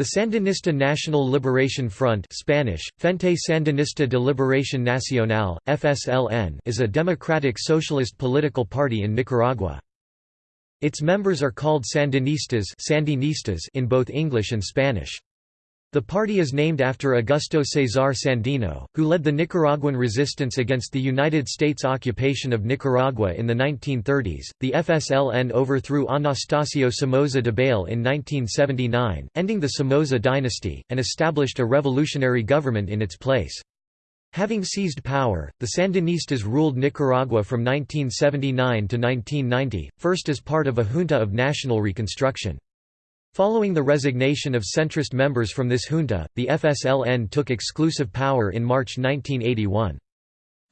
The Sandinista National Liberation Front Spanish, Frente Sandinista de Liberación Nacional, FSLN is a democratic socialist political party in Nicaragua. Its members are called Sandinistas, Sandinistas in both English and Spanish. The party is named after Augusto César Sandino, who led the Nicaraguan resistance against the United States occupation of Nicaragua in the 1930s. The FSLN overthrew Anastasio Somoza Debayle in 1979, ending the Somoza dynasty, and established a revolutionary government in its place. Having seized power, the Sandinistas ruled Nicaragua from 1979 to 1990, first as part of a junta of national reconstruction. Following the resignation of centrist members from this junta, the FSLN took exclusive power in March 1981.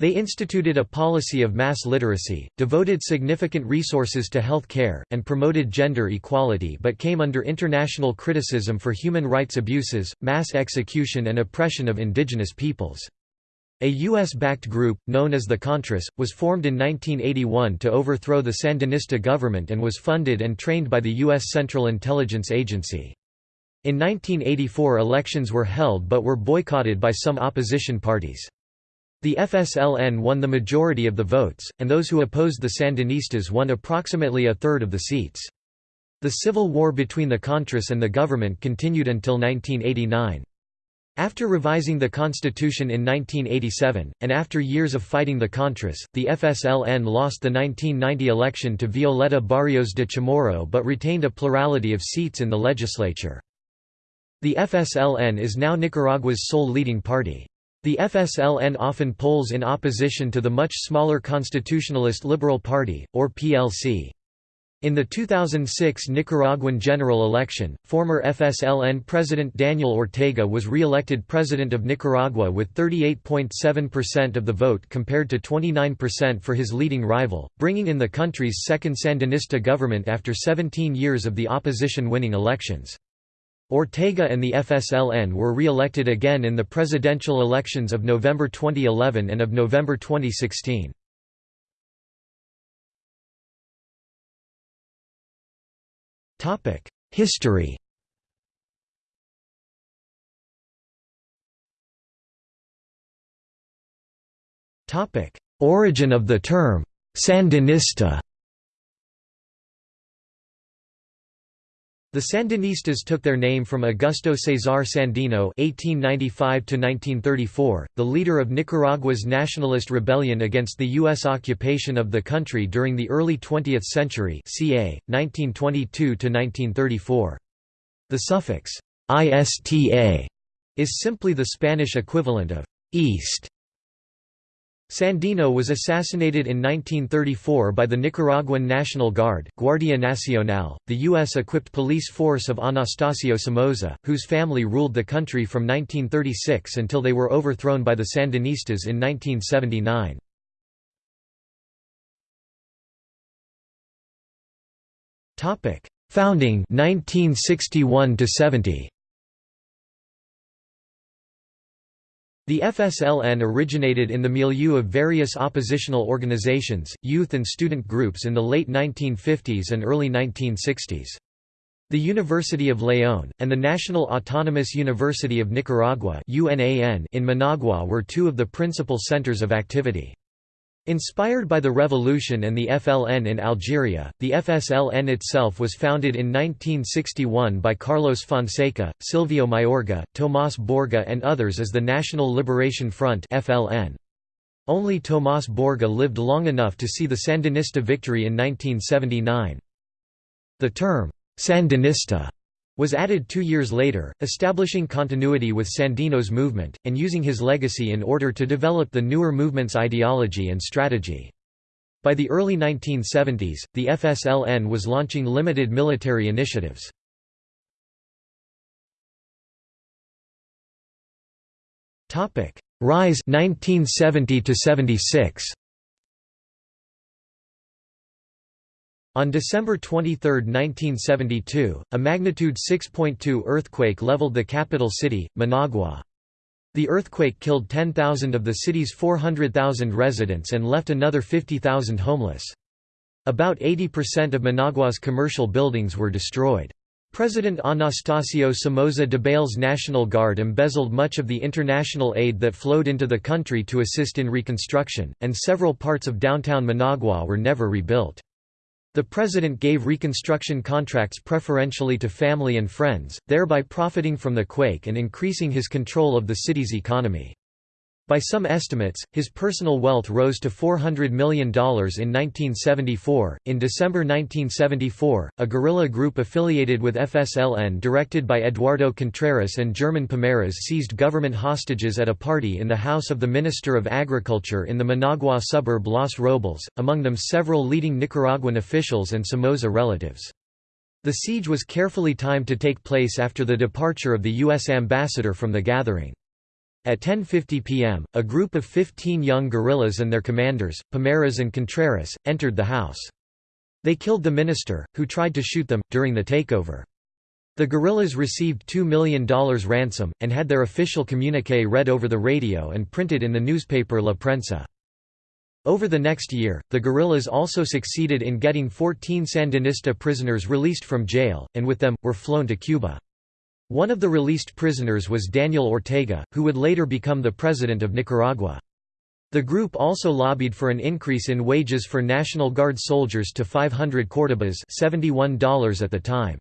They instituted a policy of mass literacy, devoted significant resources to health care, and promoted gender equality but came under international criticism for human rights abuses, mass execution and oppression of indigenous peoples. A U.S.-backed group, known as the Contras, was formed in 1981 to overthrow the Sandinista government and was funded and trained by the U.S. Central Intelligence Agency. In 1984 elections were held but were boycotted by some opposition parties. The FSLN won the majority of the votes, and those who opposed the Sandinistas won approximately a third of the seats. The civil war between the Contras and the government continued until 1989. After revising the constitution in 1987, and after years of fighting the Contras, the FSLN lost the 1990 election to Violeta Barrios de Chamorro but retained a plurality of seats in the legislature. The FSLN is now Nicaragua's sole leading party. The FSLN often polls in opposition to the much smaller Constitutionalist Liberal Party, or PLC. In the 2006 Nicaraguan general election, former FSLN President Daniel Ortega was re-elected President of Nicaragua with 38.7% of the vote compared to 29% for his leading rival, bringing in the country's second Sandinista government after 17 years of the opposition winning elections. Ortega and the FSLN were re-elected again in the presidential elections of November 2011 and of November 2016. History. Origin of the term Sandinista The Sandinistas took their name from Augusto César Sandino (1895–1934), the leader of Nicaragua's nationalist rebellion against the U.S. occupation of the country during the early 20th century (ca. 1922–1934). The suffix "ista" is simply the Spanish equivalent of "east" Sandino was assassinated in 1934 by the Nicaraguan National Guard, Guardia Nacional, the U.S.-equipped police force of Anastasio Somoza, whose family ruled the country from 1936 until they were overthrown by the Sandinistas in 1979. Founding 1961 70. The FSLN originated in the milieu of various oppositional organizations, youth and student groups in the late 1950s and early 1960s. The University of León, and the National Autonomous University of Nicaragua in Managua were two of the principal centers of activity. Inspired by the revolution and the FLN in Algeria, the FSLN itself was founded in 1961 by Carlos Fonseca, Silvio Mayorga, Tomás Borge and others as the National Liberation Front FLN. Only Tomás Borge lived long enough to see the Sandinista victory in 1979. The term, Sandinista was added two years later, establishing continuity with Sandino's movement, and using his legacy in order to develop the newer movement's ideology and strategy. By the early 1970s, the FSLN was launching limited military initiatives. Rise 1970 to 76 On December 23, 1972, a magnitude 6.2 earthquake leveled the capital city, Managua. The earthquake killed 10,000 of the city's 400,000 residents and left another 50,000 homeless. About 80% of Managua's commercial buildings were destroyed. President Anastasio Somoza Debayle's National Guard embezzled much of the international aid that flowed into the country to assist in reconstruction, and several parts of downtown Managua were never rebuilt. The president gave reconstruction contracts preferentially to family and friends, thereby profiting from the quake and increasing his control of the city's economy. By some estimates, his personal wealth rose to $400 million in 1974. In December 1974, a guerrilla group affiliated with FSLN directed by Eduardo Contreras and German Pomares seized government hostages at a party in the house of the Minister of Agriculture in the Managua suburb Los Robles, among them several leading Nicaraguan officials and Somoza relatives. The siege was carefully timed to take place after the departure of the U.S. ambassador from the gathering. At 10.50 p.m., a group of 15 young guerrillas and their commanders, Pomares and Contreras, entered the house. They killed the minister, who tried to shoot them, during the takeover. The guerrillas received $2 million ransom, and had their official communique read over the radio and printed in the newspaper La Prensa. Over the next year, the guerrillas also succeeded in getting 14 Sandinista prisoners released from jail, and with them, were flown to Cuba. One of the released prisoners was Daniel Ortega, who would later become the president of Nicaragua. The group also lobbied for an increase in wages for National Guard soldiers to 500 cordobas $71 at the time.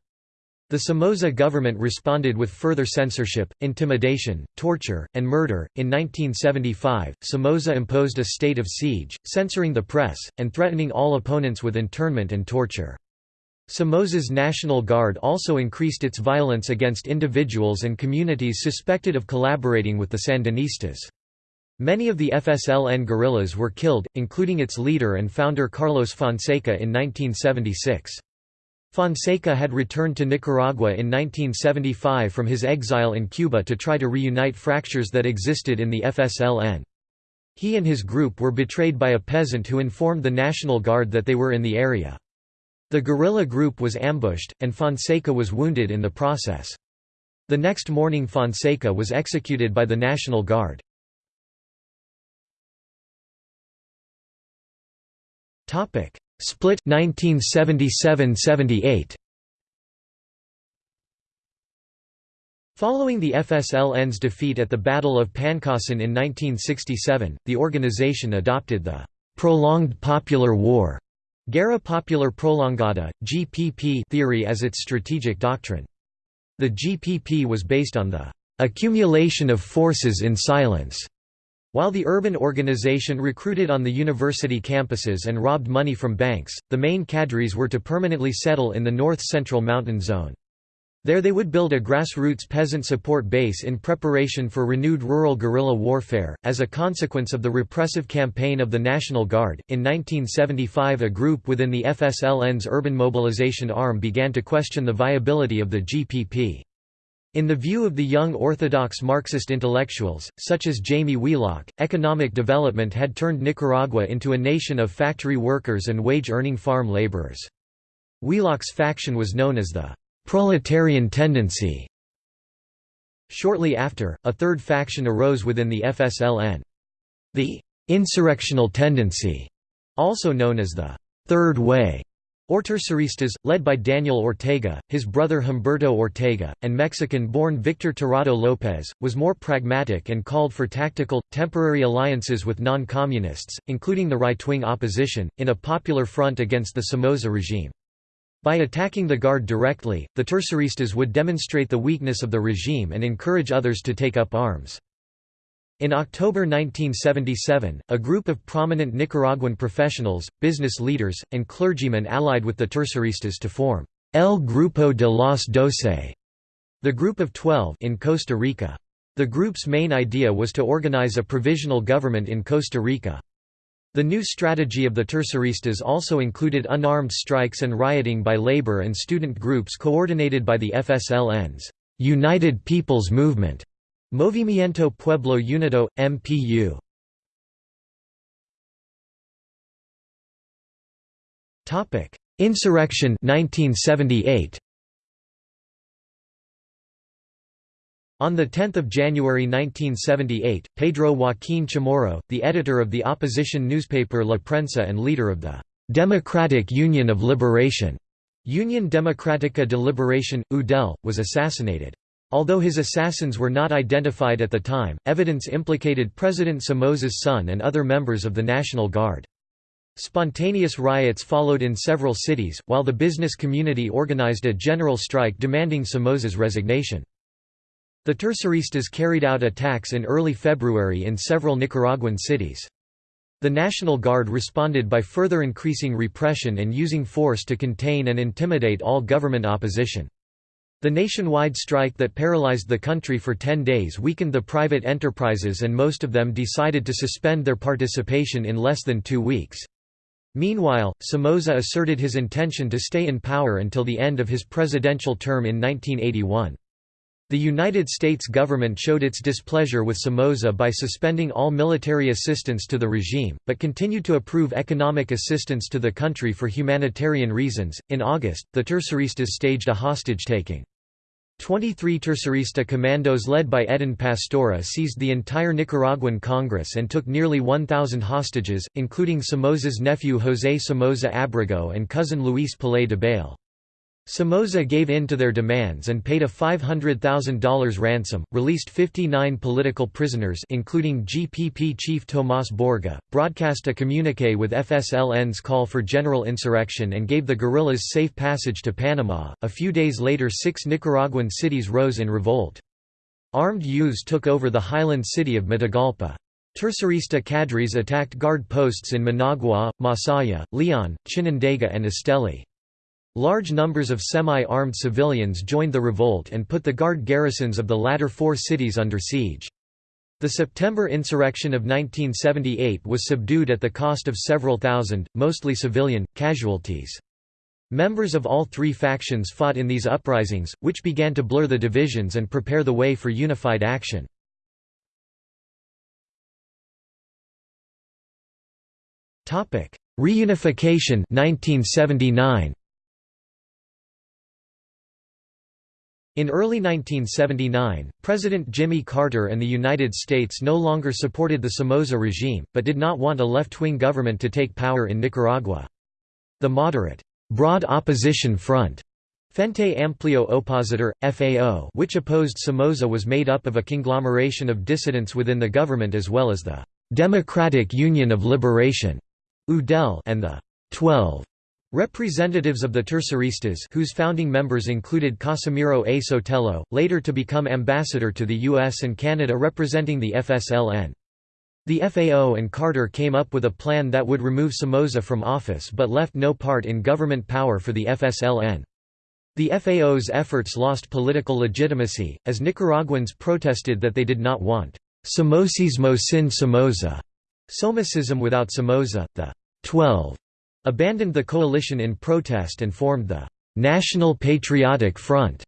The Somoza government responded with further censorship, intimidation, torture, and murder. In 1975, Somoza imposed a state of siege, censoring the press, and threatening all opponents with internment and torture. Somoza's National Guard also increased its violence against individuals and communities suspected of collaborating with the Sandinistas. Many of the FSLN guerrillas were killed, including its leader and founder Carlos Fonseca in 1976. Fonseca had returned to Nicaragua in 1975 from his exile in Cuba to try to reunite fractures that existed in the FSLN. He and his group were betrayed by a peasant who informed the National Guard that they were in the area. The guerrilla group was ambushed, and Fonseca was wounded in the process. The next morning Fonseca was executed by the National Guard. Split 1977–78 Following the FSLN's defeat at the Battle of Pancasán in 1967, the organization adopted the «prolonged popular war» Guerra Popular Prolongada, GPP theory as its strategic doctrine. The GPP was based on the accumulation of forces in silence. While the urban organization recruited on the university campuses and robbed money from banks, the main cadres were to permanently settle in the north-central mountain zone. There they would build a grassroots peasant support base in preparation for renewed rural guerrilla warfare. As a consequence of the repressive campaign of the National Guard, in 1975 a group within the FSLN's urban mobilization arm began to question the viability of the GPP. In the view of the young orthodox Marxist intellectuals, such as Jaime Wheelock, economic development had turned Nicaragua into a nation of factory workers and wage-earning farm laborers. Wheelock's faction was known as the proletarian tendency. Shortly after, a third faction arose within the FSLN. The insurrectional tendency, also known as the Third Way, or Terceristas, led by Daniel Ortega, his brother Humberto Ortega, and Mexican-born Victor Tirado López, was more pragmatic and called for tactical, temporary alliances with non-communists, including the right-wing opposition, in a popular front against the Somoza regime. By attacking the Guard directly, the Terceristas would demonstrate the weakness of the regime and encourage others to take up arms. In October 1977, a group of prominent Nicaraguan professionals, business leaders, and clergymen allied with the Terceristas to form El Grupo de los Doce, the Group of Twelve in Costa Rica. The group's main idea was to organize a provisional government in Costa Rica. The new strategy of the Terceristas also included unarmed strikes and rioting by labor and student groups coordinated by the FSLN's United People's Movement, Movimiento Pueblo Unido, MPU. Insurrection 1978. On 10 January 1978, Pedro Joaquín Chamorro, the editor of the opposition newspaper La Prensa and leader of the «Democratic Union of Liberation» Union Democratica de Liberation, UDEL, was assassinated. Although his assassins were not identified at the time, evidence implicated President Somoza's son and other members of the National Guard. Spontaneous riots followed in several cities, while the business community organized a general strike demanding Somoza's resignation. The Terceristas carried out attacks in early February in several Nicaraguan cities. The National Guard responded by further increasing repression and using force to contain and intimidate all government opposition. The nationwide strike that paralyzed the country for 10 days weakened the private enterprises and most of them decided to suspend their participation in less than two weeks. Meanwhile, Somoza asserted his intention to stay in power until the end of his presidential term in 1981. The United States government showed its displeasure with Somoza by suspending all military assistance to the regime, but continued to approve economic assistance to the country for humanitarian reasons. In August, the Terceristas staged a hostage taking. 23 Tercerista commandos led by Edén Pastora seized the entire Nicaraguan Congress and took nearly 1,000 hostages, including Somoza's nephew José Somoza Abrego and cousin Luis Pallais Debayle. Somoza gave in to their demands and paid a $500,000 ransom, released 59 political prisoners including GPP chief Tomás Borge, broadcast a communique with FSLN's call for general insurrection and gave the guerrillas safe passage to Panama. A few days later six Nicaraguan cities rose in revolt. Armed youths took over the highland city of Matagalpa. Tercerista cadres attacked guard posts in Managua, Masaya, Leon, Chinandega and Esteli. Large numbers of semi-armed civilians joined the revolt and put the guard garrisons of the latter four cities under siege. The September insurrection of 1978 was subdued at the cost of several thousand, mostly civilian, casualties. Members of all three factions fought in these uprisings, which began to blur the divisions and prepare the way for unified action. Reunification 1979. In early 1979, President Jimmy Carter and the United States no longer supported the Somoza regime, but did not want a left-wing government to take power in Nicaragua. The moderate, Broad Opposition Front Frente Amplio Opositor, FAO which opposed Somoza was made up of a conglomeration of dissidents within the government as well as the Democratic Union of Liberation UDEL and the Twelve Representatives of the Terceristas whose founding members included Casimiro A. Sotelo, later to become ambassador to the US and Canada representing the FSLN. The FAO and Carter came up with a plan that would remove Somoza from office but left no part in government power for the FSLN. The FAO's efforts lost political legitimacy, as Nicaraguans protested that they did not want Somocismo sin Somoza, Somocism without Somoza, the Twelve abandoned the coalition in protest and formed the National Patriotic Front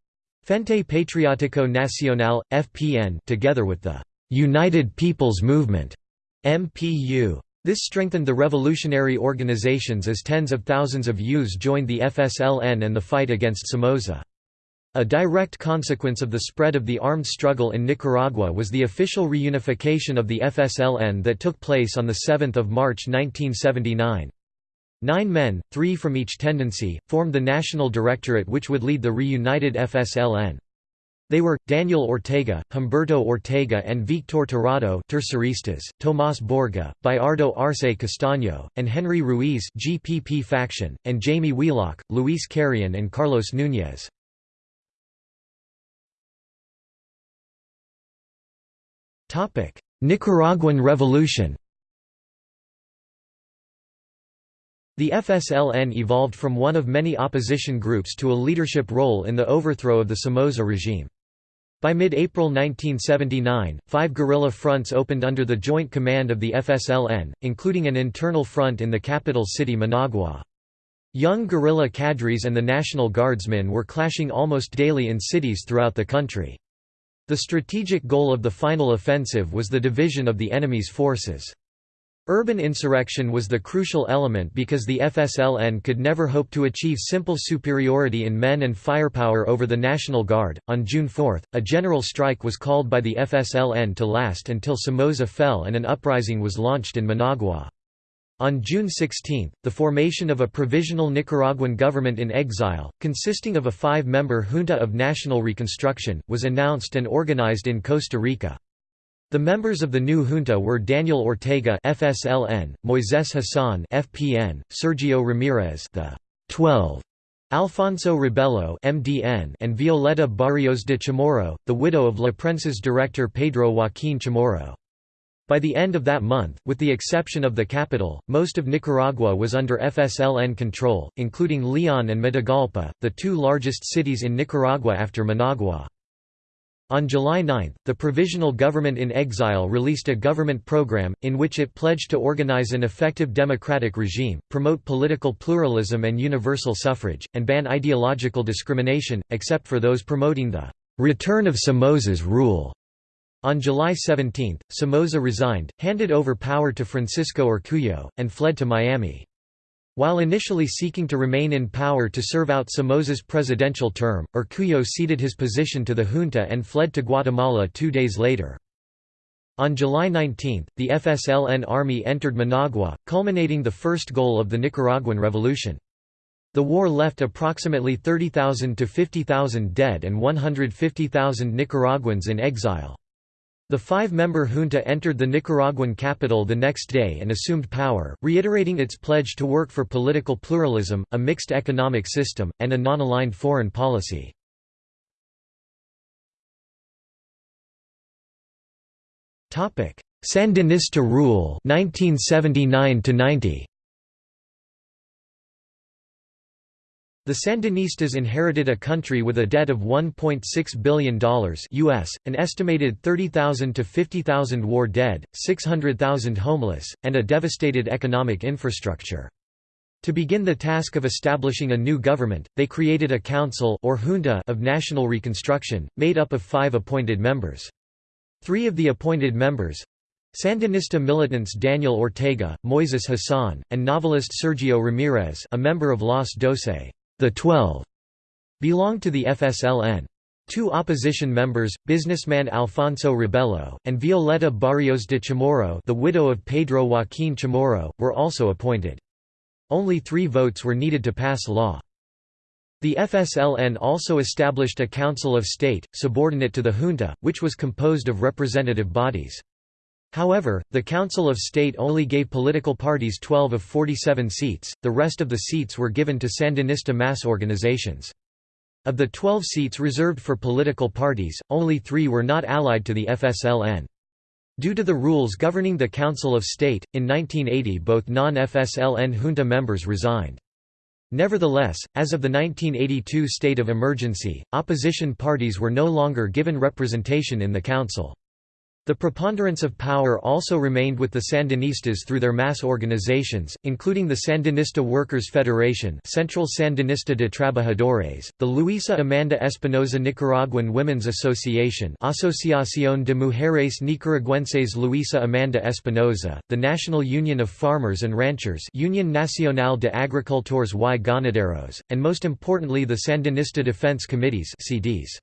Frente Patriótico Nacional, FPN together with the United People's Movement MPU. This strengthened the revolutionary organizations as tens of thousands of youths joined the FSLN and the fight against Somoza. A direct consequence of the spread of the armed struggle in Nicaragua was the official reunification of the FSLN that took place on 7 March 1979. Nine men, three from each tendency, formed the National Directorate which would lead the reunited FSLN. They were, Daniel Ortega, Humberto Ortega and Víctor Tirado Terceristas, Tomás Borge, Bayardo Arce Castaño, and Henry Ruiz GPP faction, and Jaime Wheelock, Luis Carrion and Carlos Núñez. Nicaraguan Revolution The FSLN evolved from one of many opposition groups to a leadership role in the overthrow of the Somoza regime. By mid-April 1979, five guerrilla fronts opened under the joint command of the FSLN, including an internal front in the capital city Managua. Young guerrilla cadres and the National Guardsmen were clashing almost daily in cities throughout the country. The strategic goal of the final offensive was the division of the enemy's forces. Urban insurrection was the crucial element because the FSLN could never hope to achieve simple superiority in men and firepower over the National Guard. On June 4, a general strike was called by the FSLN to last until Somoza fell and an uprising was launched in Managua. On June 16, the formation of a provisional Nicaraguan government in exile, consisting of a five-member Junta of National Reconstruction, was announced and organized in Costa Rica. The members of the new junta were Daniel Ortega (FSLN), Moises Hassan (FPN), Sergio Ramirez, the 12, Alfonso Robelo (MDN), and Violeta Barrios de Chamorro, the widow of La Prensa's director Pedro Joaquín Chamorro. By the end of that month, with the exception of the capital, most of Nicaragua was under FSLN control, including Leon and Matagalpa, the two largest cities in Nicaragua after Managua. On July 9, the Provisional Government in Exile released a government program, in which it pledged to organize an effective democratic regime, promote political pluralism and universal suffrage, and ban ideological discrimination, except for those promoting the return of Somoza's rule. On July 17, Somoza resigned, handed over power to Francisco Urcuyo, and fled to Miami. While initially seeking to remain in power to serve out Somoza's presidential term, Urcuyo ceded his position to the junta and fled to Guatemala two days later. On July 19, the FSLN army entered Managua, culminating the first goal of the Nicaraguan Revolution. The war left approximately 30,000 to 50,000 dead and 150,000 Nicaraguans in exile. The five-member junta entered the Nicaraguan capital the next day and assumed power, reiterating its pledge to work for political pluralism, a mixed economic system, and a non-aligned foreign policy. Sandinista rule 1979 90 The Sandinistas inherited a country with a debt of $1.6 billion US, an estimated 30,000 to 50,000 war dead, 600,000 homeless, and a devastated economic infrastructure. To begin the task of establishing a new government, they created a council or junta of national reconstruction, made up of five appointed members. Three of the appointed members, Sandinista militants Daniel Ortega, Moises Hassan, and novelist Sergio Ramirez a member of Los Doce the Twelve, belonged to the FSLN. Two opposition members, businessman Alfonso Robelo, and Violeta Barrios de Chamorro the widow of Pedro Joaquín Chamorro, were also appointed. Only three votes were needed to pass law. The FSLN also established a Council of State, subordinate to the junta, which was composed of representative bodies. However, the Council of State only gave political parties 12 of 47 seats, the rest of the seats were given to Sandinista mass organizations. Of the 12 seats reserved for political parties, only three were not allied to the FSLN. Due to the rules governing the Council of State, in 1980 both non-FSLN junta members resigned. Nevertheless, as of the 1982 state of emergency, opposition parties were no longer given representation in the council. The preponderance of power also remained with the Sandinistas through their mass organizations, including the Sandinista Workers' Federation Central Sandinista de Trabajadores, the Luisa Amanda Espinosa Nicaraguan Women's Association Asociación de Mujeres Nicaragüenses Luisa Amanda Espinosa, the National Union of Farmers and Ranchers Union Nacional de Agricultores y Ganaderos, and most importantly the Sandinista Defense Committees CDS.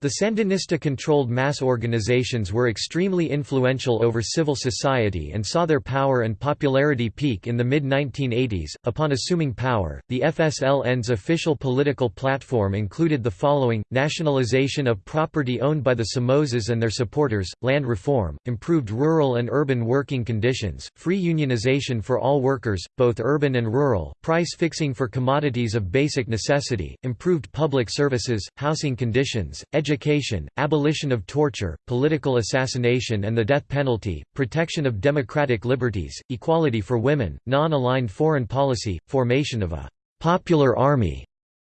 The Sandinista-controlled mass organizations were extremely influential over civil society and saw their power and popularity peak in the mid-1980s. Upon assuming power, the FSLN's official political platform included the following: nationalization of property owned by the Somozas and their supporters, land reform, improved rural and urban working conditions, free unionization for all workers, both urban and rural, price fixing for commodities of basic necessity, improved public services, housing conditions, education education, abolition of torture, political assassination and the death penalty, protection of democratic liberties, equality for women, non-aligned foreign policy, formation of a «popular army»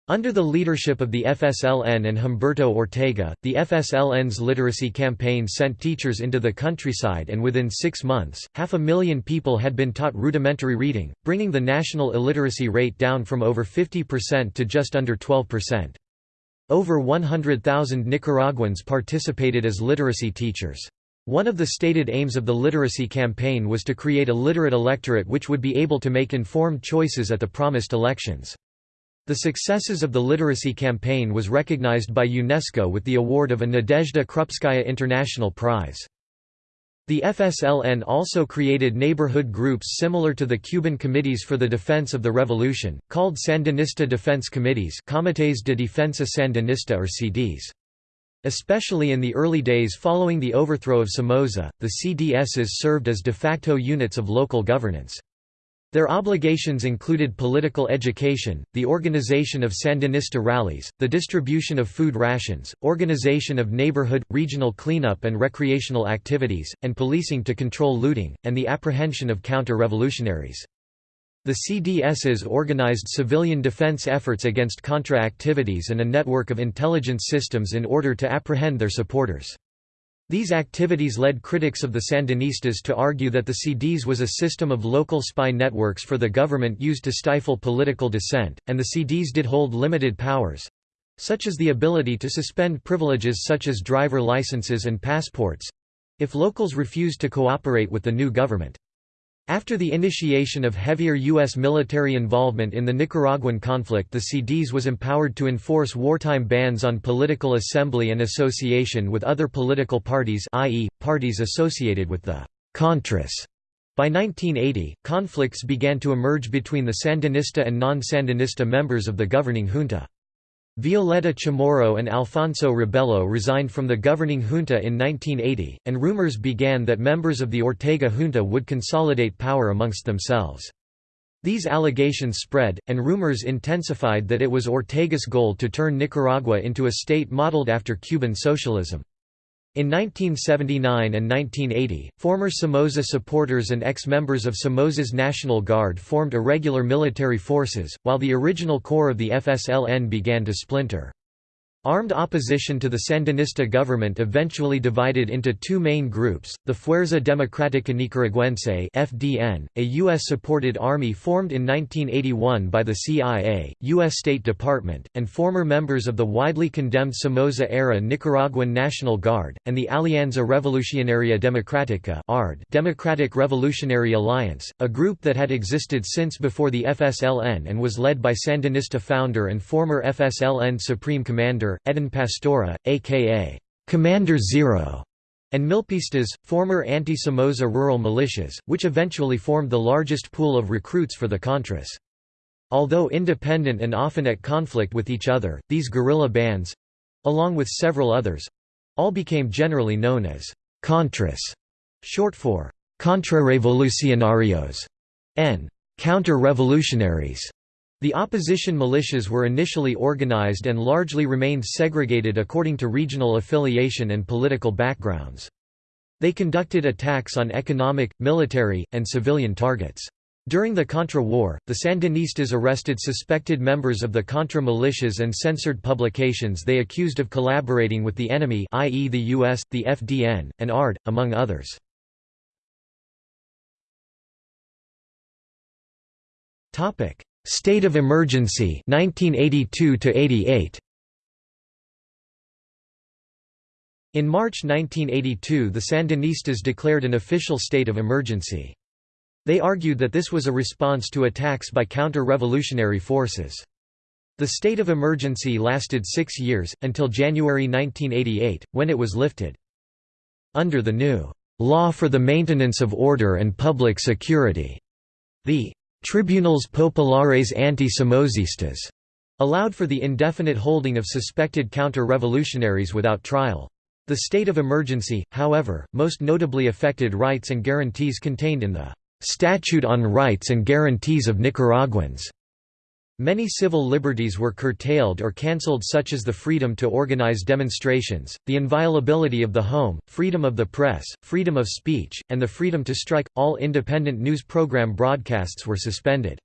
Under the leadership of the FSLN and Humberto Ortega, the FSLN's literacy campaign sent teachers into the countryside and within six months, half a million people had been taught rudimentary reading, bringing the national illiteracy rate down from over 50% to just under 12%. Over 100,000 Nicaraguans participated as literacy teachers. One of the stated aims of the literacy campaign was to create a literate electorate which would be able to make informed choices at the promised elections. The successes of the literacy campaign was recognized by UNESCO with the award of a Nadezhda Krupskaya International Prize. The FSLN also created neighborhood groups similar to the Cuban Committees for the Defense of the Revolution, called Sandinista Defense Committees Comités de Defensa Sandinista or CDS. Especially in the early days following the overthrow of Somoza, the CDSs served as de facto units of local governance. Their obligations included political education, the organization of Sandinista rallies, the distribution of food rations, organization of neighborhood, regional cleanup and recreational activities, and policing to control looting, and the apprehension of counter-revolutionaries. The CDSs organized civilian defense efforts against Contra activities and a network of intelligence systems in order to apprehend their supporters. These activities led critics of the Sandinistas to argue that the CDS was a system of local spy networks for the government used to stifle political dissent, and the CDS did hold limited powers—such as the ability to suspend privileges such as driver licenses and passports—if locals refused to cooperate with the new government. After the initiation of heavier U.S. military involvement in the Nicaraguan conflict the CDS was empowered to enforce wartime bans on political assembly and association with other political parties i.e., parties associated with the «Contras». By 1980, conflicts began to emerge between the Sandinista and non-Sandinista members of the governing junta. Violeta Chamorro and Alfonso Robelo resigned from the governing junta in 1980, and rumors began that members of the Ortega junta would consolidate power amongst themselves. These allegations spread, and rumors intensified that it was Ortega's goal to turn Nicaragua into a state modeled after Cuban socialism. In 1979 and 1980, former Somoza supporters and ex-members of Somoza's National Guard formed irregular military forces, while the original core of the FSLN began to splinter. Armed opposition to the Sandinista government eventually divided into two main groups, the Fuerza Democrática Nicaragüense FDN, a U.S.-supported army formed in 1981 by the CIA, U.S. State Department, and former members of the widely condemned Somoza-era Nicaraguan National Guard, and the Alianza Revolucionaria Democrática Democratic Revolutionary Alliance, a group that had existed since before the FSLN and was led by Sandinista founder and former FSLN Supreme Commander Edén Pastora, a.k.a. Commander Zero, and Milpistas, former anti-Somoza rural militias, which eventually formed the largest pool of recruits for the Contras. Although independent and often at conflict with each other, these guerrilla bands—along with several others—all became generally known as Contras, short for Contrarrevolucionarios and Counter-Revolutionaries. The opposition militias were initially organized and largely remained segregated according to regional affiliation and political backgrounds. They conducted attacks on economic, military, and civilian targets. During the Contra War, the Sandinistas arrested suspected members of the Contra militias and censored publications they accused of collaborating with the enemy i.e. the US, the FDN, and ARD, among others. State of emergency 1982 88 In March 1982 the Sandinistas declared an official state of emergency. They argued that this was a response to attacks by counter-revolutionary forces. The state of emergency lasted six years, until January 1988, when it was lifted. Under the new «Law for the Maintenance of Order and Public Security», the Tribunales Populares Anti-Somozistas allowed for the indefinite holding of suspected counter-revolutionaries without trial. The state of emergency, however, most notably affected rights and guarantees contained in the "'Statute on Rights and Guarantees of Nicaraguans' Many civil liberties were curtailed or cancelled such as the freedom to organize demonstrations, the inviolability of the home, freedom of the press, freedom of speech, and the freedom to strike. All independent news program broadcasts were suspended.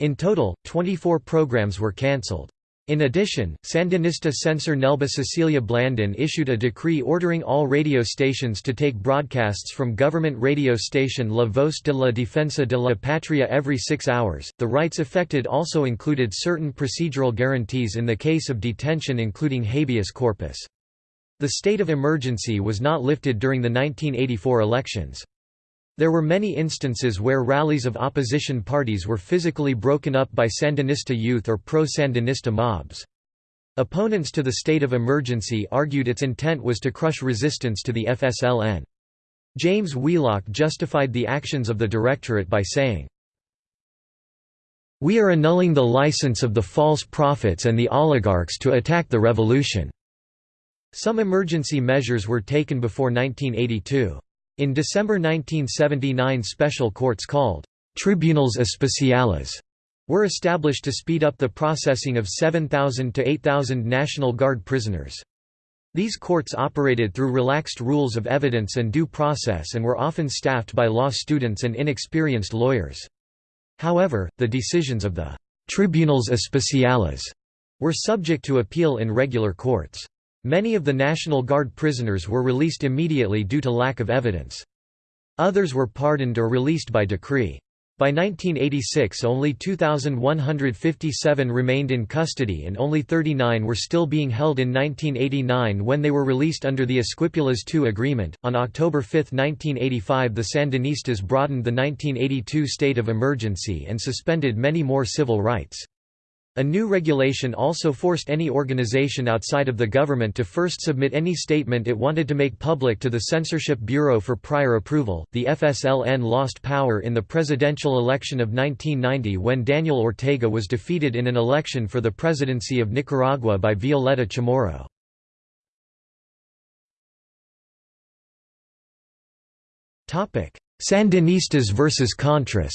In total, 24 programs were cancelled. In addition, Sandinista censor Nelba Cecilia Blandon issued a decree ordering all radio stations to take broadcasts from government radio station La Voz de la Defensa de la Patria every six hours. The rights affected also included certain procedural guarantees in the case of detention, including habeas corpus. The state of emergency was not lifted during the 1984 elections. There were many instances where rallies of opposition parties were physically broken up by Sandinista youth or pro-Sandinista mobs. Opponents to the state of emergency argued its intent was to crush resistance to the FSLN. James Wheelock justified the actions of the Directorate by saying, We are annulling the license of the false prophets and the oligarchs to attack the revolution. Some emergency measures were taken before 1982. In December 1979 special courts called «tribunals especiales» were established to speed up the processing of 7,000 to 8,000 National Guard prisoners. These courts operated through relaxed rules of evidence and due process and were often staffed by law students and inexperienced lawyers. However, the decisions of the «tribunals especiales» were subject to appeal in regular courts. Many of the National Guard prisoners were released immediately due to lack of evidence. Others were pardoned or released by decree. By 1986 only 2,157 remained in custody and only 39 were still being held in 1989 when they were released under the Esquipulas II agreement. On October 5, 1985 the Sandinistas broadened the 1982 state of emergency and suspended many more civil rights. A new regulation also forced any organization outside of the government to first submit any statement it wanted to make public to the Censorship Bureau for prior approval. The FSLN lost power in the presidential election of 1990 when Daniel Ortega was defeated in an election for the presidency of Nicaragua by Violeta Chamorro. Sandinistas versus Contras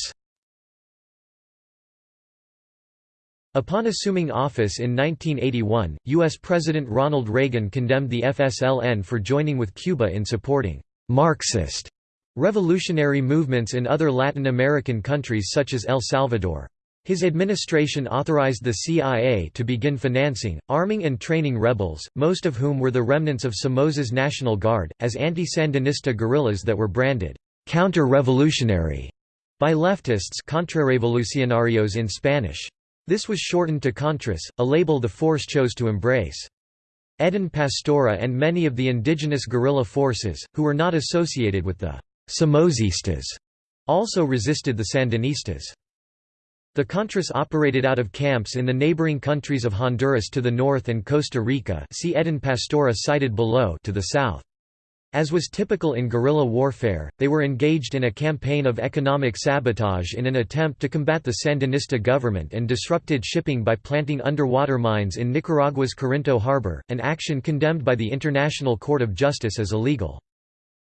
Upon assuming office in 1981, U.S. President Ronald Reagan condemned the FSLN for joining with Cuba in supporting «Marxist» revolutionary movements in other Latin American countries such as El Salvador. His administration authorized the CIA to begin financing, arming and training rebels, most of whom were the remnants of Somoza's National Guard, as anti-Sandinista guerrillas that were branded «counter-revolutionary» by leftists contrarrevolucionarios in Spanish. This was shortened to Contras, a label the force chose to embrace. Eden Pastora and many of the indigenous guerrilla forces, who were not associated with the Somozistas, also resisted the Sandinistas. The Contras operated out of camps in the neighboring countries of Honduras to the north and Costa Rica see Eden Pastora cited below to the south. As was typical in guerrilla warfare, they were engaged in a campaign of economic sabotage in an attempt to combat the Sandinista government and disrupted shipping by planting underwater mines in Nicaragua's Corinto harbor, an action condemned by the International Court of Justice as illegal.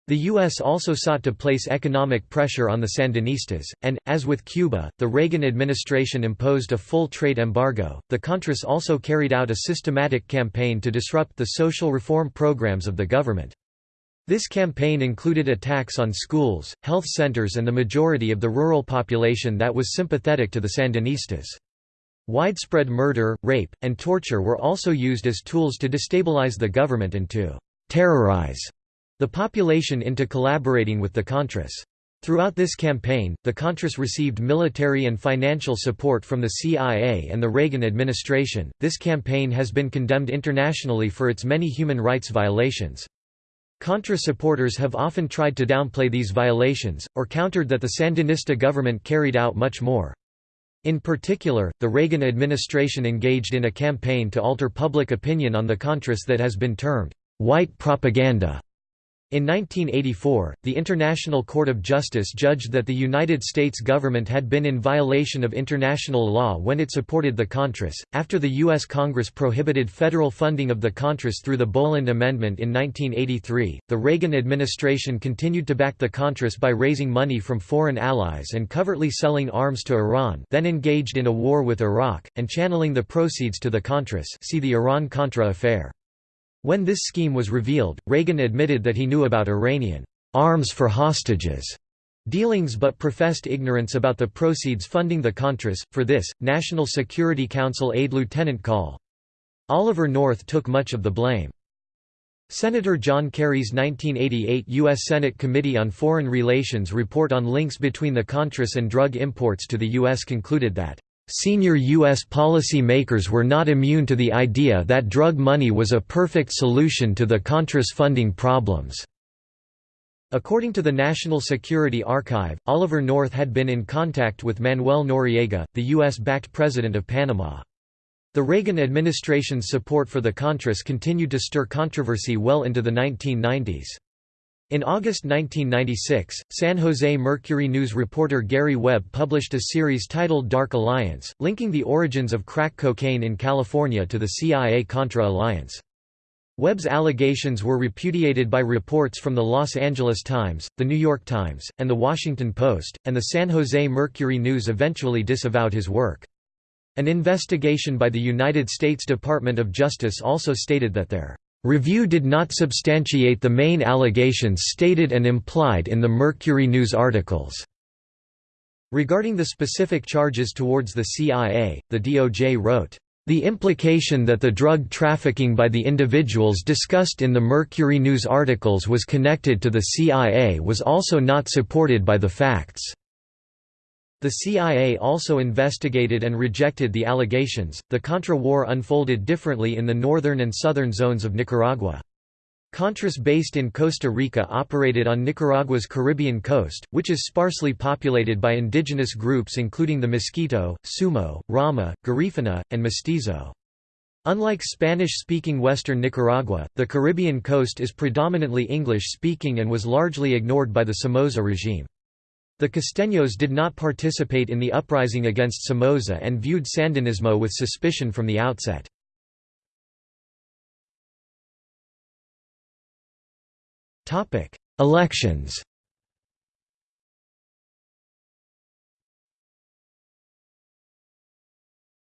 The U.S. also sought to place economic pressure on the Sandinistas, and, as with Cuba, the Reagan administration imposed a full trade embargo. The Contras also carried out a systematic campaign to disrupt the social reform programs of the government. This campaign included attacks on schools, health centers and the majority of the rural population that was sympathetic to the Sandinistas. Widespread murder, rape, and torture were also used as tools to destabilize the government and to «terrorize» the population into collaborating with the Contras. Throughout this campaign, the Contras received military and financial support from the CIA and the Reagan administration. This campaign has been condemned internationally for its many human rights violations. Contra supporters have often tried to downplay these violations, or countered that the Sandinista government carried out much more. In particular, the Reagan administration engaged in a campaign to alter public opinion on the Contras that has been termed, "...white propaganda." In 1984, the International Court of Justice judged that the United States government had been in violation of international law when it supported the Contras. After the U.S. Congress prohibited federal funding of the Contras through the Boland Amendment in 1983, the Reagan administration continued to back the Contras by raising money from foreign allies and covertly selling arms to Iran, then engaged in a war with Iraq, and channeling the proceeds to the Contras. See the Iran-Contra affair. When this scheme was revealed, Reagan admitted that he knew about Iranian arms for hostages dealings but professed ignorance about the proceeds funding the Contras. For this, National Security Council aide Lieutenant Col. Oliver North took much of the blame. Senator John Kerry's 1988 U.S. Senate Committee on Foreign Relations report on links between the Contras and drug imports to the U.S. concluded that Senior U.S. policy makers were not immune to the idea that drug money was a perfect solution to the Contras funding problems. According to the National Security Archive, Oliver North had been in contact with Manuel Noriega, the U.S.-backed president of Panama. The Reagan administration's support for the Contras continued to stir controversy well into the 1990s. In August 1996, San Jose Mercury News reporter Gary Webb published a series titled Dark Alliance, linking the origins of crack cocaine in California to the CIA-Contra alliance. Webb's allegations were repudiated by reports from the Los Angeles Times, the New York Times, and the Washington Post, and the San Jose Mercury News eventually disavowed his work. An investigation by the United States Department of Justice also stated that their Review did not substantiate the main allegations stated and implied in the Mercury News articles. Regarding the specific charges towards the CIA, the DOJ wrote, the implication that the drug trafficking by the individuals discussed in the Mercury News articles was connected to the CIA was also not supported by the facts. The CIA also investigated and rejected the allegations. The Contra War unfolded differently in the northern and southern zones of Nicaragua. Contras based in Costa Rica operated on Nicaragua's Caribbean coast, which is sparsely populated by indigenous groups including the Miskito, Sumo, Rama, Garifuna, and Mestizo. Unlike Spanish-speaking western Nicaragua, the Caribbean coast is predominantly English-speaking and was largely ignored by the Somoza regime. The Costeños did not participate in the uprising against Somoza and viewed Sandinismo with suspicion from the outset. Elections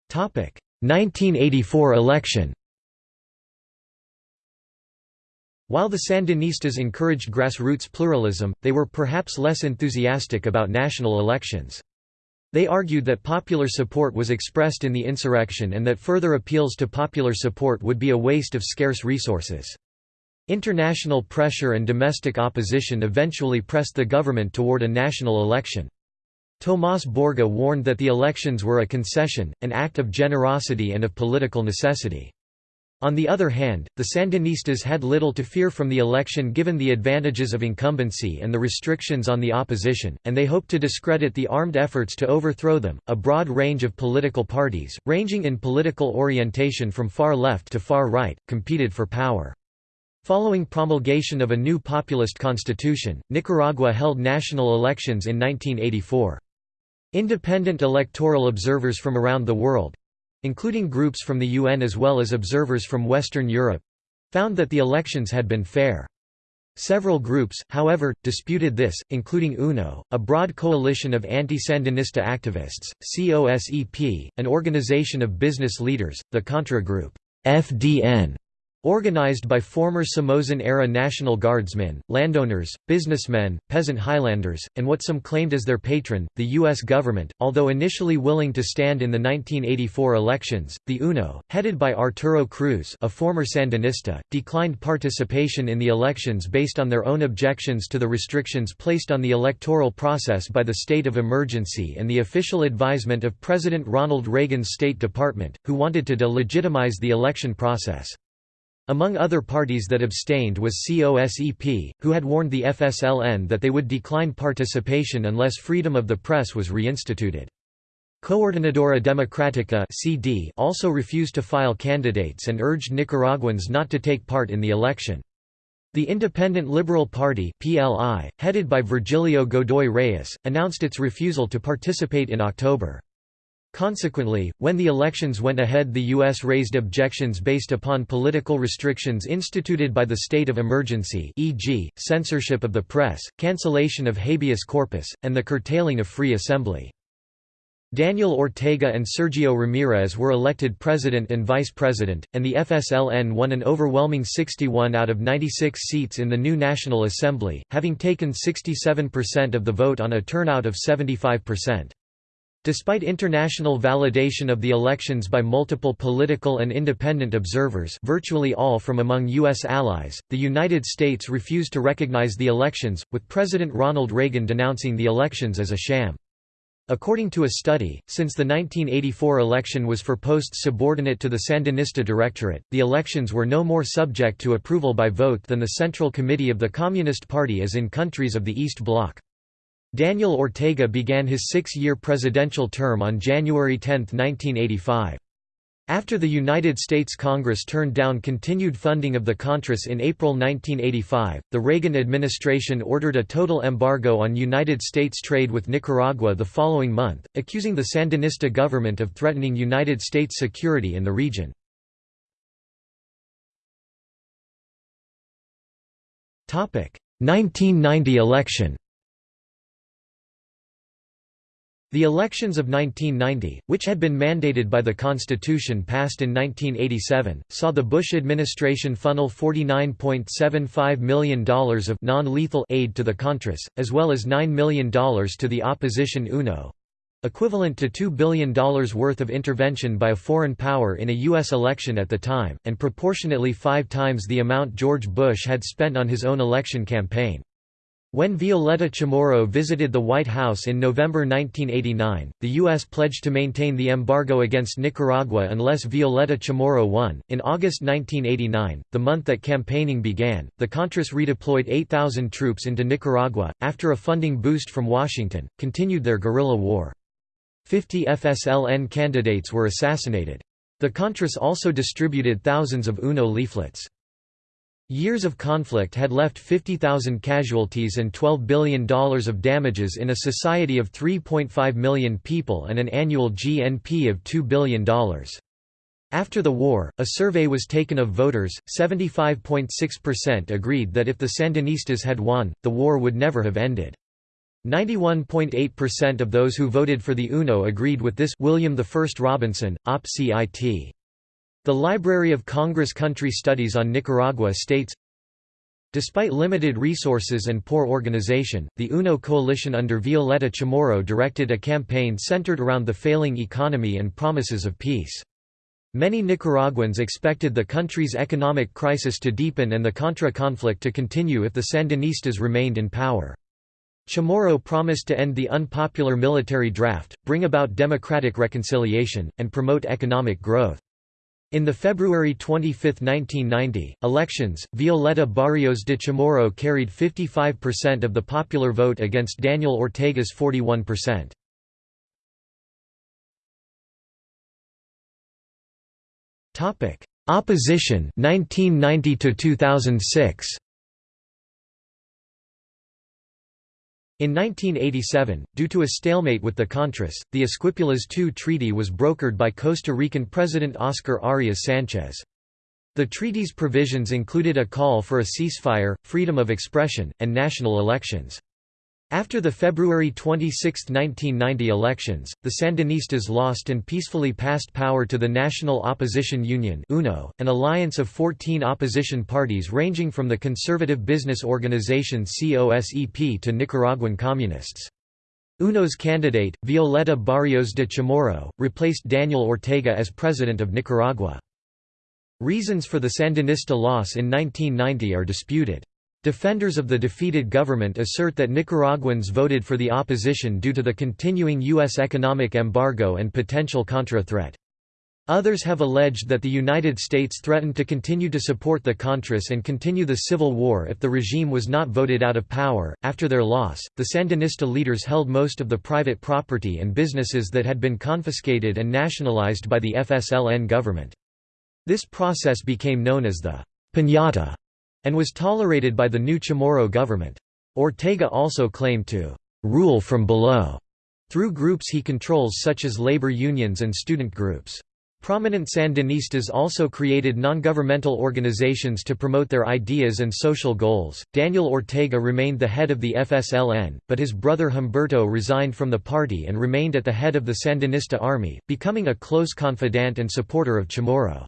Topic 1984 election While the Sandinistas encouraged grassroots pluralism, they were perhaps less enthusiastic about national elections. They argued that popular support was expressed in the insurrection and that further appeals to popular support would be a waste of scarce resources. International pressure and domestic opposition eventually pressed the government toward a national election. Tomás Borge warned that the elections were a concession, an act of generosity and of political necessity. On the other hand, the Sandinistas had little to fear from the election given the advantages of incumbency and the restrictions on the opposition, and they hoped to discredit the armed efforts to overthrow them. A broad range of political parties, ranging in political orientation from far left to far right, competed for power. Following promulgation of a new populist constitution, Nicaragua held national elections in 1984. Independent electoral observers from around the world, including groups from the UN as well as observers from Western Europe found that the elections had been fair. Several groups, however, disputed this, including UNO, a broad coalition of anti-Sandinista activists, COSEP, an organization of business leaders, the Contra Group FDN, Organized by former Somozan-era National Guardsmen, landowners, businessmen, peasant highlanders, and what some claimed as their patron, the U.S. government, although initially willing to stand in the 1984 elections, the UNO, headed by Arturo Cruz a former Sandinista, declined participation in the elections based on their own objections to the restrictions placed on the electoral process by the state of emergency and the official advisement of President Ronald Reagan's State Department, who wanted to delegitimize the election process. Among other parties that abstained was COSEP, who had warned the FSLN that they would decline participation unless freedom of the press was reinstituted. Coordinadora Democrática (CD) also refused to file candidates and urged Nicaraguans not to take part in the election. The Independent Liberal Party (PLI), headed by Virgilio Godoy Reyes, announced its refusal to participate in October. Consequently, when the elections went ahead the U.S. raised objections based upon political restrictions instituted by the state of emergency e.g., censorship of the press, cancellation of habeas corpus, and the curtailing of free assembly. Daniel Ortega and Sergio Ramirez were elected president and vice president, and the FSLN won an overwhelming 61 out of 96 seats in the new National Assembly, having taken 67% of the vote on a turnout of 75%. Despite international validation of the elections by multiple political and independent observers virtually all from among U.S. allies, the United States refused to recognize the elections, with President Ronald Reagan denouncing the elections as a sham. According to a study, since the 1984 election was for posts subordinate to the Sandinista Directorate, the elections were no more subject to approval by vote than the Central Committee of the Communist Party as in countries of the East Bloc. Daniel Ortega began his six-year presidential term on January 10, 1985. After the United States Congress turned down continued funding of the Contras in April 1985, the Reagan administration ordered a total embargo on United States trade with Nicaragua the following month, accusing the Sandinista government of threatening United States security in the region. Topic: 1990 election The elections of 1990, which had been mandated by the Constitution passed in 1987, saw the Bush administration funnel $49.75 million of non-lethal aid to the Contras, as well as $9 million to the opposition UNO equivalent to $2 billion worth of intervention by a foreign power in a U.S. election at the time, and proportionately five times the amount George Bush had spent on his own election campaign. When Violeta Chamorro visited the White House in November 1989, the U.S. pledged to maintain the embargo against Nicaragua unless Violeta Chamorro won. In August 1989, the month that campaigning began, the Contras redeployed 8,000 troops into Nicaragua, after a funding boost from Washington, continued their guerrilla war. 50 FSLN candidates were assassinated. The Contras also distributed thousands of UNO leaflets. Years of conflict had left 50,000 casualties and $12 billion of damages in a society of 3.5 million people and an annual GNP of $2 billion. After the war, a survey was taken of voters, 75.6% agreed that if the Sandinistas had won, the war would never have ended. 91.8% of those who voted for the UNO agreed with this William I Robinson, Op. Cit. The Library of Congress Country Studies on Nicaragua states, Despite limited resources and poor organization, the UNO coalition under Violeta Chamorro directed a campaign centered around the failing economy and promises of peace. Many Nicaraguans expected the country's economic crisis to deepen and the Contra conflict to continue if the Sandinistas remained in power. Chamorro promised to end the unpopular military draft, bring about democratic reconciliation, and promote economic growth. In the February 25, 1990, elections, Violeta Barrios de Chamorro carried 55% of the popular vote against Daniel Ortega's 41%. Opposition 1990 to 2006 In 1987, due to a stalemate with the Contras, the Esquipulas II Treaty was brokered by Costa Rican President Oscar Arias Sanchez. The treaty's provisions included a call for a ceasefire, freedom of expression, and national elections. After the February 26, 1990 elections, the Sandinistas lost and peacefully passed power to the National Opposition Union UNO, an alliance of 14 opposition parties ranging from the conservative business organization COSEP to Nicaraguan communists. UNO's candidate, Violeta Barrios de Chamorro, replaced Daniel Ortega as president of Nicaragua. Reasons for the Sandinista loss in 1990 are disputed. Defenders of the defeated government assert that Nicaraguans voted for the opposition due to the continuing U.S. economic embargo and potential Contra threat. Others have alleged that the United States threatened to continue to support the Contras and continue the civil war if the regime was not voted out of power. After their loss, the Sandinista leaders held most of the private property and businesses that had been confiscated and nationalized by the FSLN government. This process became known as the Piñata and was tolerated by the new Chamorro government. Ortega also claimed to «rule from below» through groups he controls such as labor unions and student groups. Prominent Sandinistas also created non-governmental organizations to promote their ideas and social goals. Daniel Ortega remained the head of the FSLN, but his brother Humberto resigned from the party and remained at the head of the Sandinista army, becoming a close confidant and supporter of Chamorro.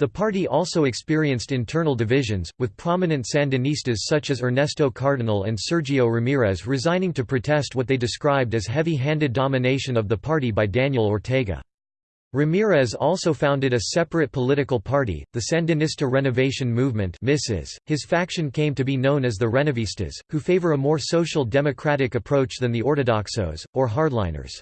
The party also experienced internal divisions, with prominent Sandinistas such as Ernesto Cardenal and Sergio Ramirez resigning to protest what they described as heavy-handed domination of the party by Daniel Ortega. Ramirez also founded a separate political party, the Sandinista Renovation Movement His faction came to be known as the Renovistas, who favor a more social democratic approach than the Ortodoxos, or hardliners.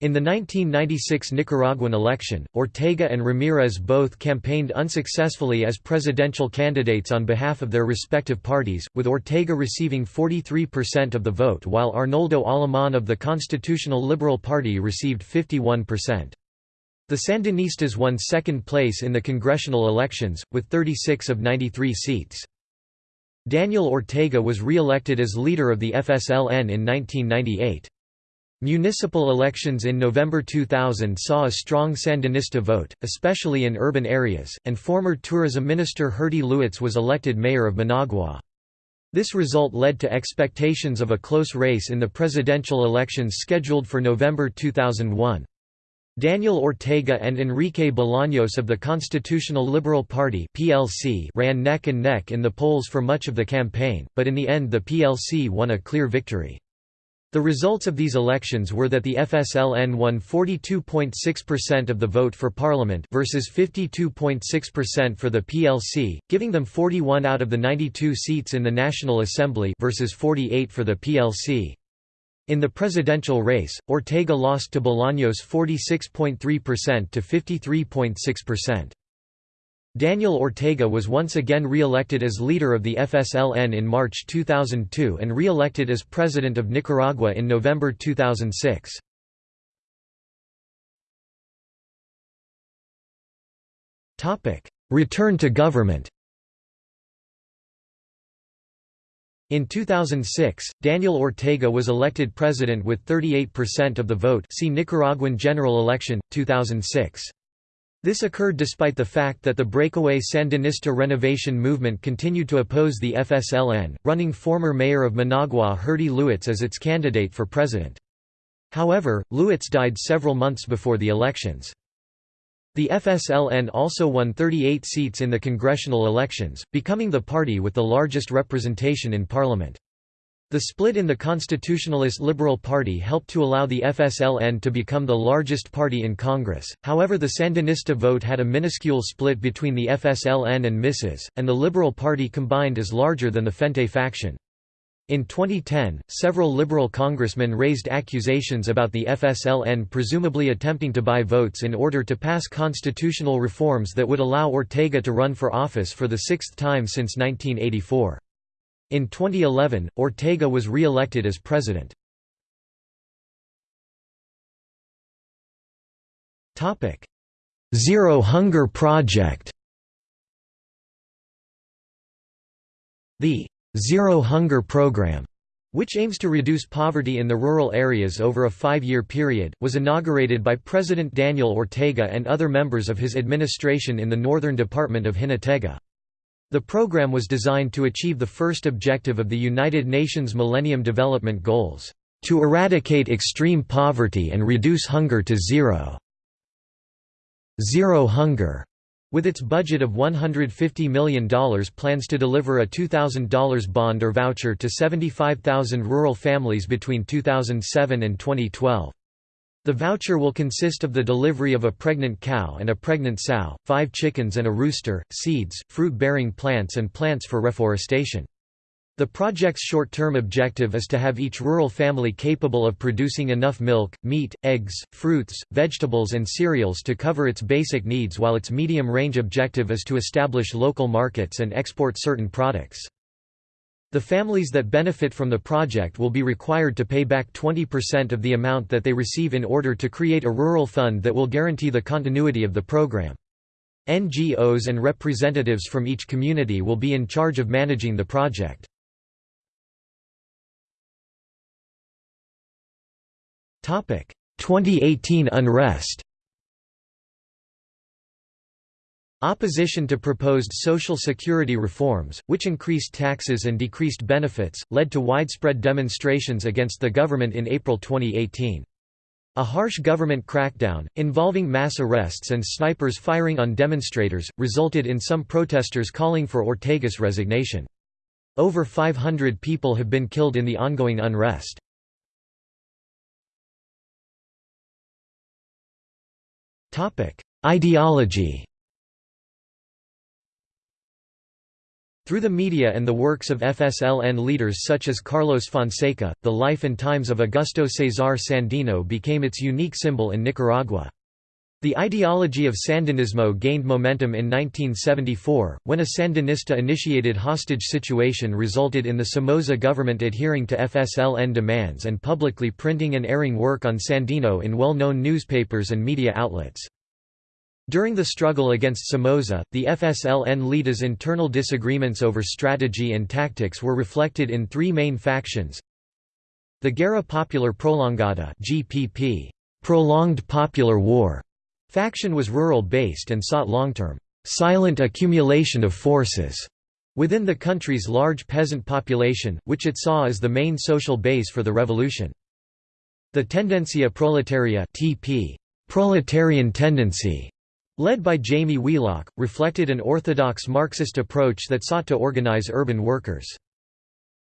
In the 1996 Nicaraguan election, Ortega and Ramirez both campaigned unsuccessfully as presidential candidates on behalf of their respective parties, with Ortega receiving 43% of the vote while Arnoldo Alemán of the Constitutional Liberal Party received 51%. The Sandinistas won second place in the congressional elections, with 36 of 93 seats. Daniel Ortega was re-elected as leader of the FSLN in 1998. Municipal elections in November 2000 saw a strong Sandinista vote, especially in urban areas, and former tourism minister Herty Lewites was elected mayor of Managua. This result led to expectations of a close race in the presidential elections scheduled for November 2001. Daniel Ortega and Enrique Bolaños of the Constitutional Liberal Party (PLC) ran neck and neck in the polls for much of the campaign, but in the end the PLC won a clear victory. The results of these elections were that the FSLN won 42.6% of the vote for parliament versus 52.6% for the PLC, giving them 41 out of the 92 seats in the National Assembly versus 48 for the PLC. In the presidential race, Ortega lost to Bolaños 46.3% to 53.6%. Daniel Ortega was once again re-elected as leader of the FSLN in March 2002 and re-elected as president of Nicaragua in November 2006. Return to government In 2006, Daniel Ortega was elected president with 38% of the vote see Nicaraguan general election, 2006. This occurred despite the fact that the breakaway Sandinista renovation movement continued to oppose the FSLN, running former mayor of Managua Herty Lewites as its candidate for president. However, Luetz died several months before the elections. The FSLN also won 38 seats in the congressional elections, becoming the party with the largest representation in parliament. The split in the Constitutionalist Liberal Party helped to allow the FSLN to become the largest party in Congress, however the Sandinista vote had a minuscule split between the FSLN and MISES, and the Liberal Party combined is larger than the Frente faction. In 2010, several Liberal congressmen raised accusations about the FSLN presumably attempting to buy votes in order to pass constitutional reforms that would allow Ortega to run for office for the sixth time since 1984. In 2011, Ortega was re-elected as president. Zero Hunger Project The Zero Hunger Program, which aims to reduce poverty in the rural areas over a five-year period, was inaugurated by President Daniel Ortega and other members of his administration in the northern department of Jinotega. The program was designed to achieve the first objective of the United Nations Millennium Development Goals, "...to eradicate extreme poverty and reduce hunger to zero." Zero Hunger with its budget of $150 million plans to deliver a $2,000 bond or voucher to 75,000 rural families between 2007 and 2012. The voucher will consist of the delivery of a pregnant cow and a pregnant sow, five chickens and a rooster, seeds, fruit-bearing plants and plants for reforestation. The project's short-term objective is to have each rural family capable of producing enough milk, meat, eggs, fruits, vegetables and cereals to cover its basic needs while its medium-range objective is to establish local markets and export certain products. The families that benefit from the project will be required to pay back 20% of the amount that they receive in order to create a rural fund that will guarantee the continuity of the program. NGOs and representatives from each community will be in charge of managing the project. Topic: 2018 unrest Opposition to proposed Social Security reforms, which increased taxes and decreased benefits, led to widespread demonstrations against the government in April 2018. A harsh government crackdown, involving mass arrests and snipers firing on demonstrators, resulted in some protesters calling for Ortega's resignation. Over 500 people have been killed in the ongoing unrest. Ideology Through the media and the works of FSLN leaders such as Carlos Fonseca, the life and times of Augusto Cesar Sandino became its unique symbol in Nicaragua. The ideology of Sandinismo gained momentum in 1974, when a Sandinista-initiated hostage situation resulted in the Somoza government adhering to FSLN demands and publicly printing and airing work on Sandino in well-known newspapers and media outlets. During the struggle against Somoza, the FSLN leaders' internal disagreements over strategy and tactics were reflected in three main factions. The Guerra Popular Prolongada GPP, prolonged popular war, faction was rural-based and sought long-term, silent accumulation of forces within the country's large peasant population, which it saw as the main social base for the revolution. The Tendencia Proletaria TP, proletarian tendency, led by Jaime Wheelock, reflected an orthodox Marxist approach that sought to organize urban workers.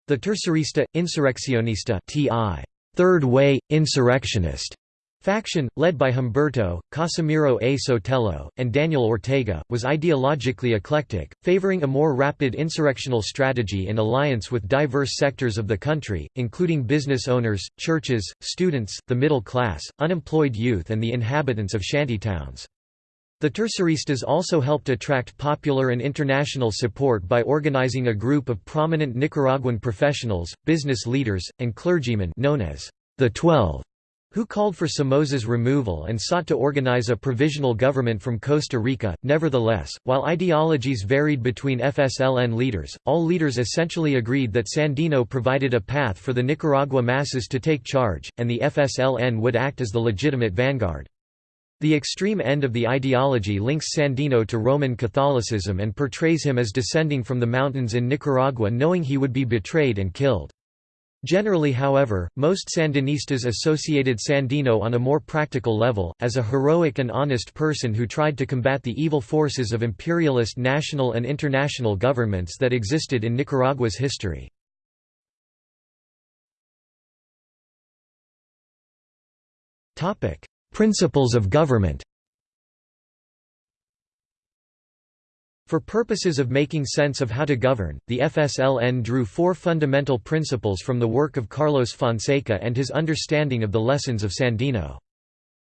The Tercerista, Insurreccionista TI, Third Way, Insurrectionist faction, led by Humberto, Casimiro A. Sotelo, and Daniel Ortega, was ideologically eclectic, favoring a more rapid insurrectional strategy in alliance with diverse sectors of the country, including business owners, churches, students, the middle class, unemployed youth and the inhabitants of shantytowns. The Terceristas also helped attract popular and international support by organizing a group of prominent Nicaraguan professionals, business leaders, and clergymen known as the Twelve, who called for Somoza's removal and sought to organize a provisional government from Costa Rica. Nevertheless, while ideologies varied between FSLN leaders, all leaders essentially agreed that Sandino provided a path for the Nicaragua masses to take charge, and the FSLN would act as the legitimate vanguard. The extreme end of the ideology links Sandino to Roman Catholicism and portrays him as descending from the mountains in Nicaragua knowing he would be betrayed and killed. Generally however, most Sandinistas associated Sandino on a more practical level, as a heroic and honest person who tried to combat the evil forces of imperialist national and international governments that existed in Nicaragua's history. Principles of government For purposes of making sense of how to govern, the FSLN drew four fundamental principles from the work of Carlos Fonseca and his understanding of the lessons of Sandino.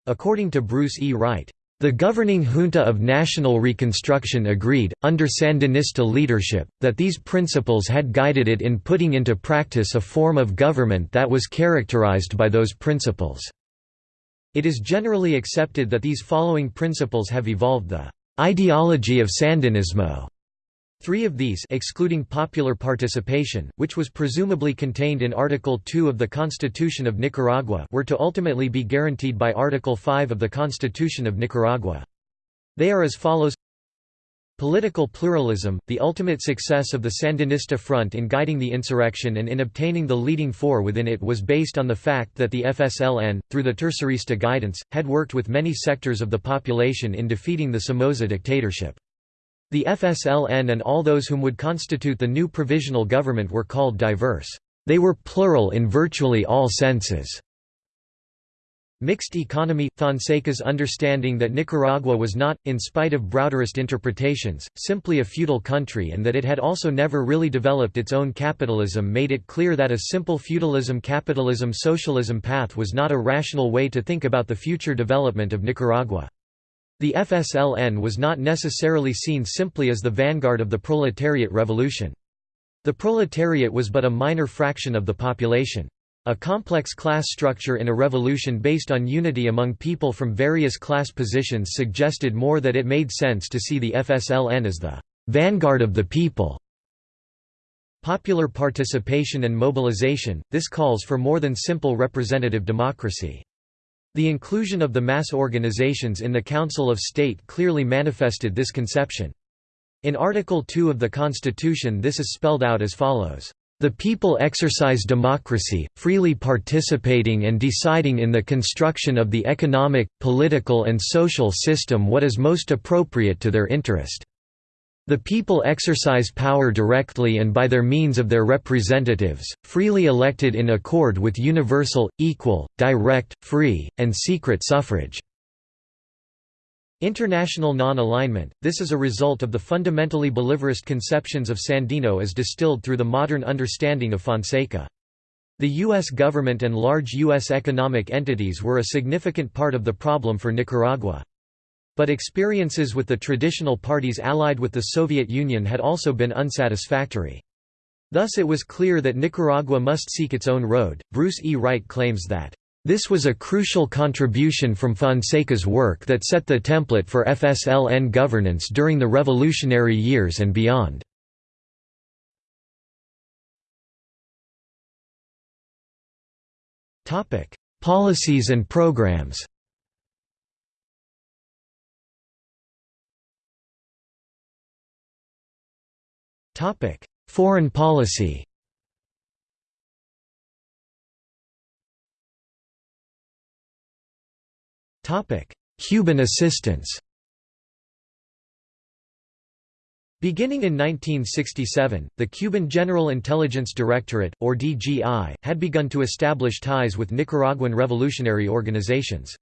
According to Bruce E. Wright, the governing junta of national reconstruction agreed, under Sandinista leadership, that these principles had guided it in putting into practice a form of government that was characterized by those principles. It is generally accepted that these following principles have evolved the ideology of Sandinismo. Three of these excluding popular participation, which was presumably contained in Article 2 of the Constitution of Nicaragua were to ultimately be guaranteed by Article 5 of the Constitution of Nicaragua. They are as follows Political pluralism, the ultimate success of the Sandinista front in guiding the insurrection and in obtaining the leading four within it was based on the fact that the FSLN, through the Tercerista guidance, had worked with many sectors of the population in defeating the Somoza dictatorship. The FSLN and all those whom would constitute the new provisional government were called diverse. They were plural in virtually all senses. Mixed economy – Fonseca's understanding that Nicaragua was not, in spite of Browderist interpretations, simply a feudal country and that it had also never really developed its own capitalism made it clear that a simple feudalism-capitalism-socialism path was not a rational way to think about the future development of Nicaragua. The FSLN was not necessarily seen simply as the vanguard of the proletariat revolution. The proletariat was but a minor fraction of the population. A complex class structure in a revolution based on unity among people from various class positions suggested more that it made sense to see the FSLN as the vanguard of the people. Popular participation and mobilization, this calls for more than simple representative democracy. The inclusion of the mass organizations in the Council of State clearly manifested this conception. In Article 2 of the Constitution this is spelled out as follows. The people exercise democracy, freely participating and deciding in the construction of the economic, political and social system what is most appropriate to their interest. The people exercise power directly and by their means of their representatives, freely elected in accord with universal, equal, direct, free, and secret suffrage. International non-alignment, this is a result of the fundamentally bolivarist conceptions of Sandino as distilled through the modern understanding of Fonseca. The U.S. government and large U.S. economic entities were a significant part of the problem for Nicaragua. But experiences with the traditional parties allied with the Soviet Union had also been unsatisfactory. Thus it was clear that Nicaragua must seek its own road. Bruce E. Wright claims that This was a crucial contribution from Fonseca's work that set the template for FSLN governance during the revolutionary years and beyond. Policies and programs Foreign policy Cuban assistance Beginning in 1967, the Cuban General Intelligence Directorate, or DGI, had begun to establish ties with Nicaraguan revolutionary organizations.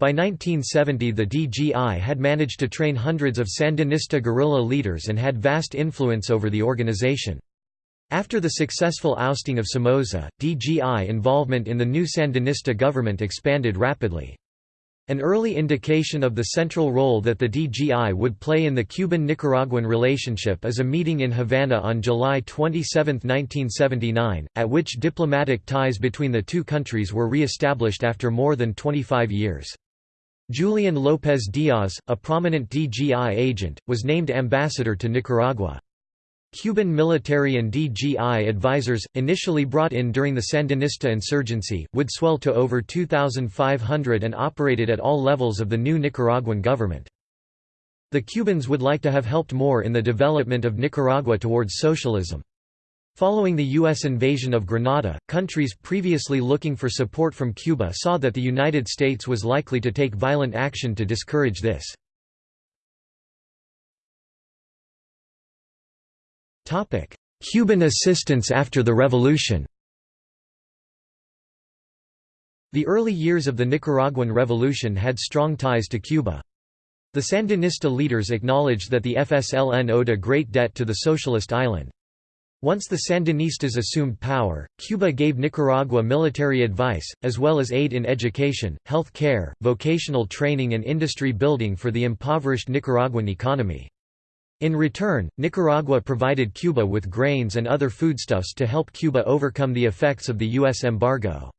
By 1970 the DGI had managed to train hundreds of Sandinista guerrilla leaders and had vast influence over the organization. After the successful ousting of Somoza, DGI involvement in the new Sandinista government expanded rapidly. An early indication of the central role that the DGI would play in the Cuban-Nicaraguan relationship is a meeting in Havana on July 27, 1979, at which diplomatic ties between the two countries were re-established after more than 25 years. Julian López Díaz, a prominent DGI agent, was named ambassador to Nicaragua. Cuban military and DGI advisors, initially brought in during the Sandinista insurgency, would swell to over 2,500 and operated at all levels of the new Nicaraguan government. The Cubans would like to have helped more in the development of Nicaragua towards socialism. Following the U.S. invasion of Grenada, countries previously looking for support from Cuba saw that the United States was likely to take violent action to discourage this. Cuban assistance after the revolution The early years of the Nicaraguan Revolution had strong ties to Cuba. The Sandinista leaders acknowledged that the FSLN owed a great debt to the socialist island. Once the Sandinistas assumed power, Cuba gave Nicaragua military advice, as well as aid in education, health care, vocational training and industry building for the impoverished Nicaraguan economy. In return, Nicaragua provided Cuba with grains and other foodstuffs to help Cuba overcome the effects of the U.S. embargo.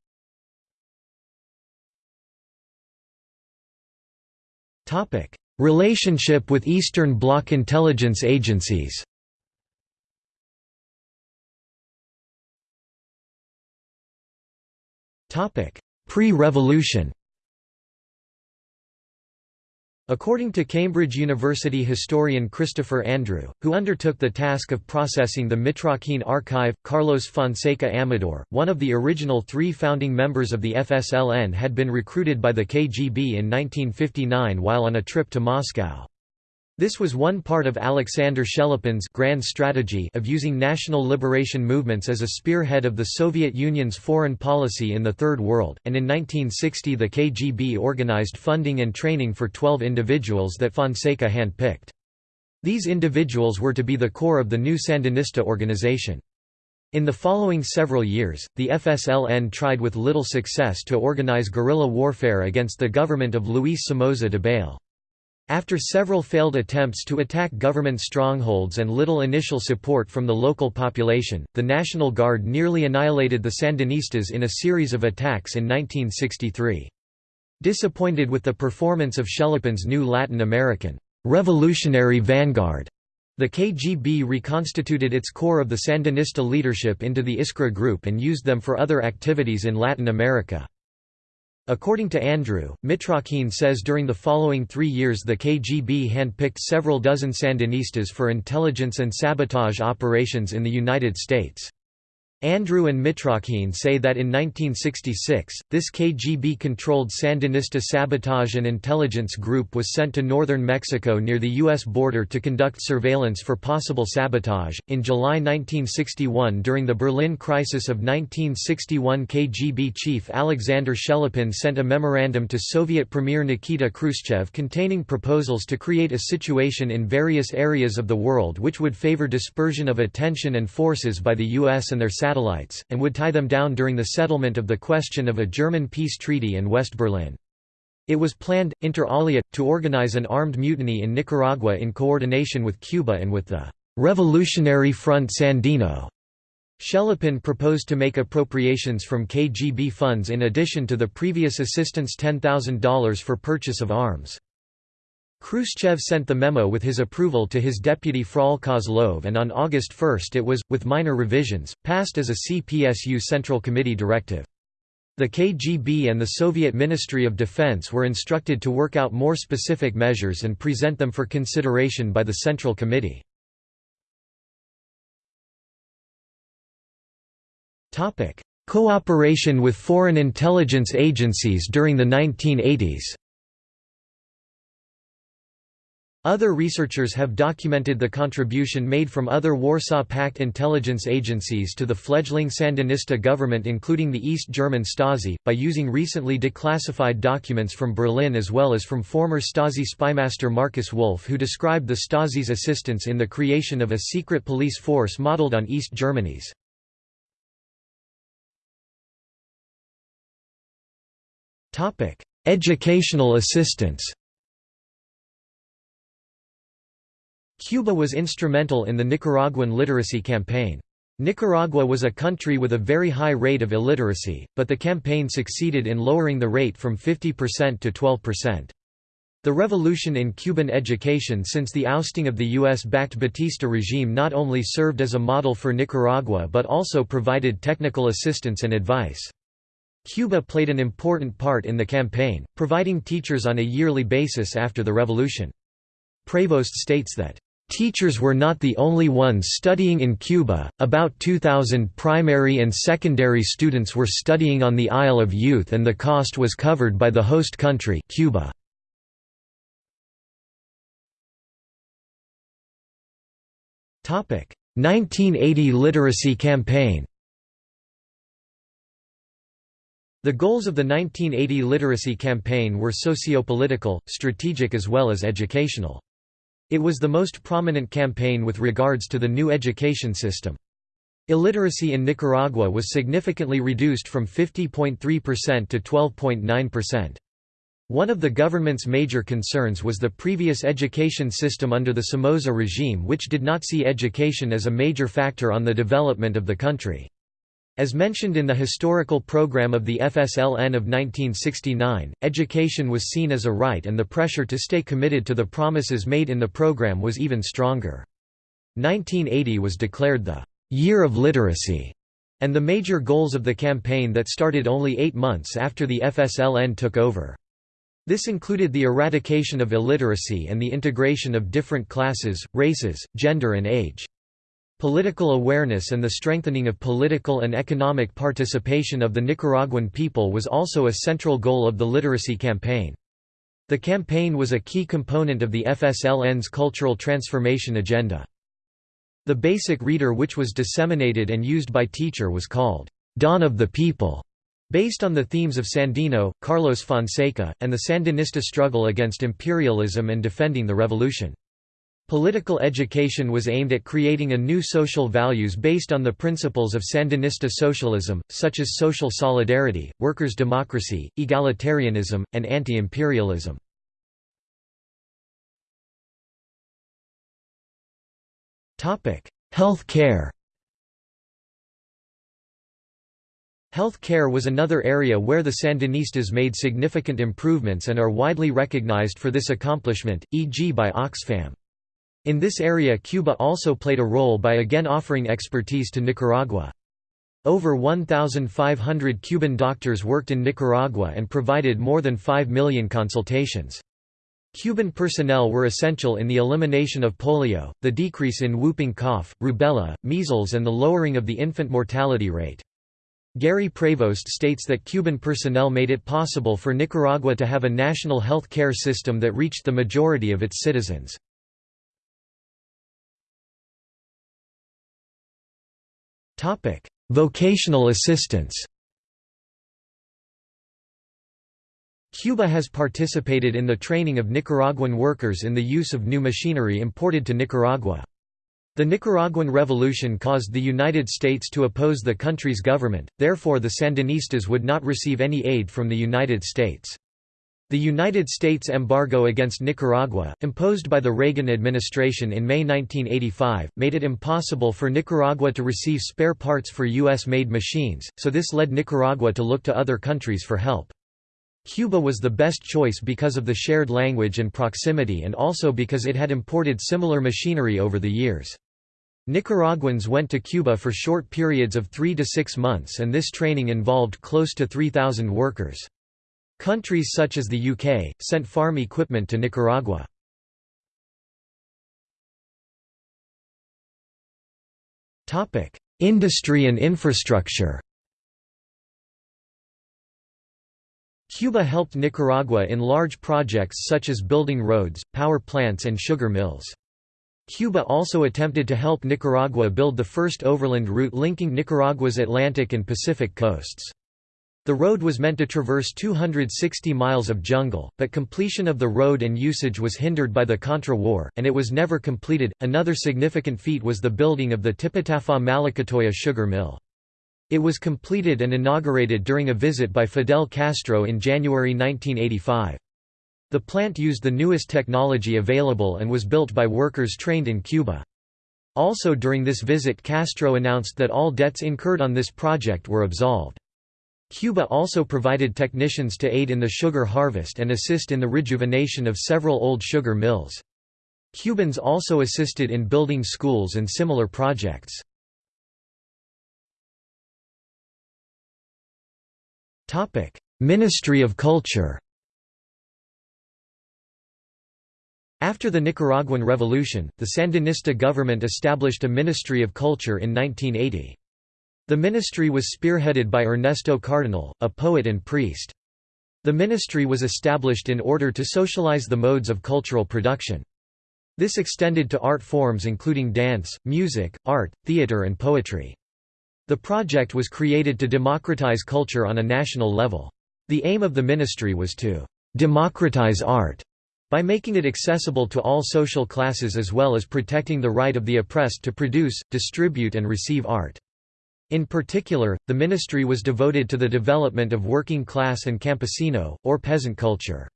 Relationship with Eastern Bloc intelligence agencies Pre-revolution According to Cambridge University historian Christopher Andrew, who undertook the task of processing the Mitrokhin archive, Carlos Fonseca Amador, one of the original three founding members of the FSLN had been recruited by the KGB in 1959 while on a trip to Moscow. This was one part of Alexander Shelepin's grand strategy of using national liberation movements as a spearhead of the Soviet Union's foreign policy in the Third World, and in 1960 the KGB organized funding and training for 12 individuals that Fonseca handpicked. These individuals were to be the core of the new Sandinista organization. In the following several years, the FSLN tried with little success to organize guerrilla warfare against the government of Luis Somoza Debayle. After several failed attempts to attack government strongholds and little initial support from the local population, the National Guard nearly annihilated the Sandinistas in a series of attacks in 1963. Disappointed with the performance of Shelepin's new Latin American revolutionary vanguard, the KGB reconstituted its core of the Sandinista leadership into the Iskra group and used them for other activities in Latin America. According to Andrew, Mitrokhin says during the following three years the KGB handpicked several dozen Sandinistas for intelligence and sabotage operations in the United States. Andrew and Mitrokhin say that in 1966, this KGB-controlled Sandinista sabotage and intelligence group was sent to northern Mexico near the U.S. border to conduct surveillance for possible sabotage. In July 1961 during the Berlin crisis of 1961 KGB chief Alexander Shelepin sent a memorandum to Soviet Premier Nikita Khrushchev containing proposals to create a situation in various areas of the world which would favor dispersion of attention and forces by the U.S. and their satellites, and would tie them down during the settlement of the question of a German peace treaty in West Berlin. It was planned, inter alia, to organize an armed mutiny in Nicaragua in coordination with Cuba and with the «Revolutionary Front Sandino». Shelepin proposed to make appropriations from KGB funds in addition to the previous assistance $10,000 for purchase of arms. Khrushchev sent the memo with his approval to his deputy Frol Kozlov and on August 1 it was, with minor revisions, passed as a CPSU Central Committee directive. The KGB and the Soviet Ministry of Defense were instructed to work out more specific measures and present them for consideration by the Central Committee. Cooperation with foreign intelligence agencies during the 1980s Other researchers have documented the contribution made from other Warsaw Pact intelligence agencies to the fledgling Sandinista government including the East German Stasi, by using recently declassified documents from Berlin as well as from former Stasi spymaster Markus Wolf who described the Stasi's assistance in the creation of a secret police force modeled on East Germany's. Educational assistance Cuba was instrumental in the Nicaraguan literacy campaign. Nicaragua was a country with a very high rate of illiteracy, but the campaign succeeded in lowering the rate from 50% to 12%. The revolution in Cuban education since the ousting of the U.S.-backed Batista regime not only served as a model for Nicaragua but also provided technical assistance and advice. Cuba played an important part in the campaign, providing teachers on a yearly basis after the revolution. Prevost states that Teachers were not the only ones studying in Cuba, about 2,000 primary and secondary students were studying on the Isle of Youth and the cost was covered by the host country Cuba. Topic: 1980 literacy campaign. The goals of the 1980 literacy campaign were socio-political, strategic as well as educational. It was the most prominent campaign with regards to the new education system. Illiteracy in Nicaragua was significantly reduced from 50.3% to 12.9%. One of the government's major concerns was the previous education system under the Somoza regime which did not see education as a major factor on the development of the country. As mentioned in the historical program of the FSLN of 1969, education was seen as a right and the pressure to stay committed to the promises made in the program was even stronger. 1980 was declared the «Year of Literacy» and the major goals of the campaign that started only eight months after the FSLN took over. This included the eradication of illiteracy and the integration of different classes, races, gender and age. Political awareness and the strengthening of political and economic participation of the Nicaraguan people was also a central goal of the literacy campaign. The campaign was a key component of the FSLN's cultural transformation agenda. The basic reader which was disseminated and used by teacher was called, "'Dawn of the People' based on the themes of Sandino, Carlos Fonseca, and the Sandinista struggle against imperialism and defending the revolution. Political education was aimed at creating a new social values based on the principles of Sandinista socialism, such as social solidarity, workers' democracy, egalitarianism, and anti-imperialism. Health care Health care was another area where the Sandinistas made significant improvements and are widely recognized for this accomplishment, e.g. by Oxfam. In this area Cuba also played a role by again offering expertise to Nicaragua. Over 1,500 Cuban doctors worked in Nicaragua and provided more than 5 million consultations. Cuban personnel were essential in the elimination of polio, the decrease in whooping cough, rubella, measles and the lowering of the infant mortality rate. Gary Prevost states that Cuban personnel made it possible for Nicaragua to have a national health care system that reached the majority of its citizens. Vocational assistance Cuba has participated in the training of Nicaraguan workers in the use of new machinery imported to Nicaragua. The Nicaraguan Revolution caused the United States to oppose the country's government, therefore the Sandinistas would not receive any aid from the United States. The United States embargo against Nicaragua, imposed by the Reagan administration in May 1985, made it impossible for Nicaragua to receive spare parts for U.S.-made machines, so this led Nicaragua to look to other countries for help. Cuba was the best choice because of the shared language and proximity and also because it had imported similar machinery over the years. Nicaraguans went to Cuba for short periods of three to six months and this training involved close to 3,000 workers. Countries such as the UK, sent farm equipment to Nicaragua. Industry and infrastructure Cuba helped Nicaragua in large projects such as building roads, power plants and sugar mills. Cuba also attempted to help Nicaragua build the first overland route linking Nicaragua's Atlantic and Pacific coasts. The road was meant to traverse 260 miles of jungle, but completion of the road and usage was hindered by the Contra War, and it was never completed. Another significant feat was the building of the Tipitapa Malacatoya sugar mill. It was completed and inaugurated during a visit by Fidel Castro in January 1985. The plant used the newest technology available and was built by workers trained in Cuba. Also during this visit Castro announced that all debts incurred on this project were absolved. Cuba also provided technicians to aid in the sugar harvest and assist in the rejuvenation of several old sugar mills. Cubans also assisted in building schools and similar projects. Ministry of Culture After the Nicaraguan Revolution, the Sandinista government established a Ministry of Culture in 1980. The ministry was spearheaded by Ernesto Cardenal, a poet and priest. The ministry was established in order to socialize the modes of cultural production. This extended to art forms including dance, music, art, theater and poetry. The project was created to democratize culture on a national level. The aim of the ministry was to «democratize art» by making it accessible to all social classes as well as protecting the right of the oppressed to produce, distribute and receive art. In particular, the ministry was devoted to the development of working class and campesino, or peasant culture.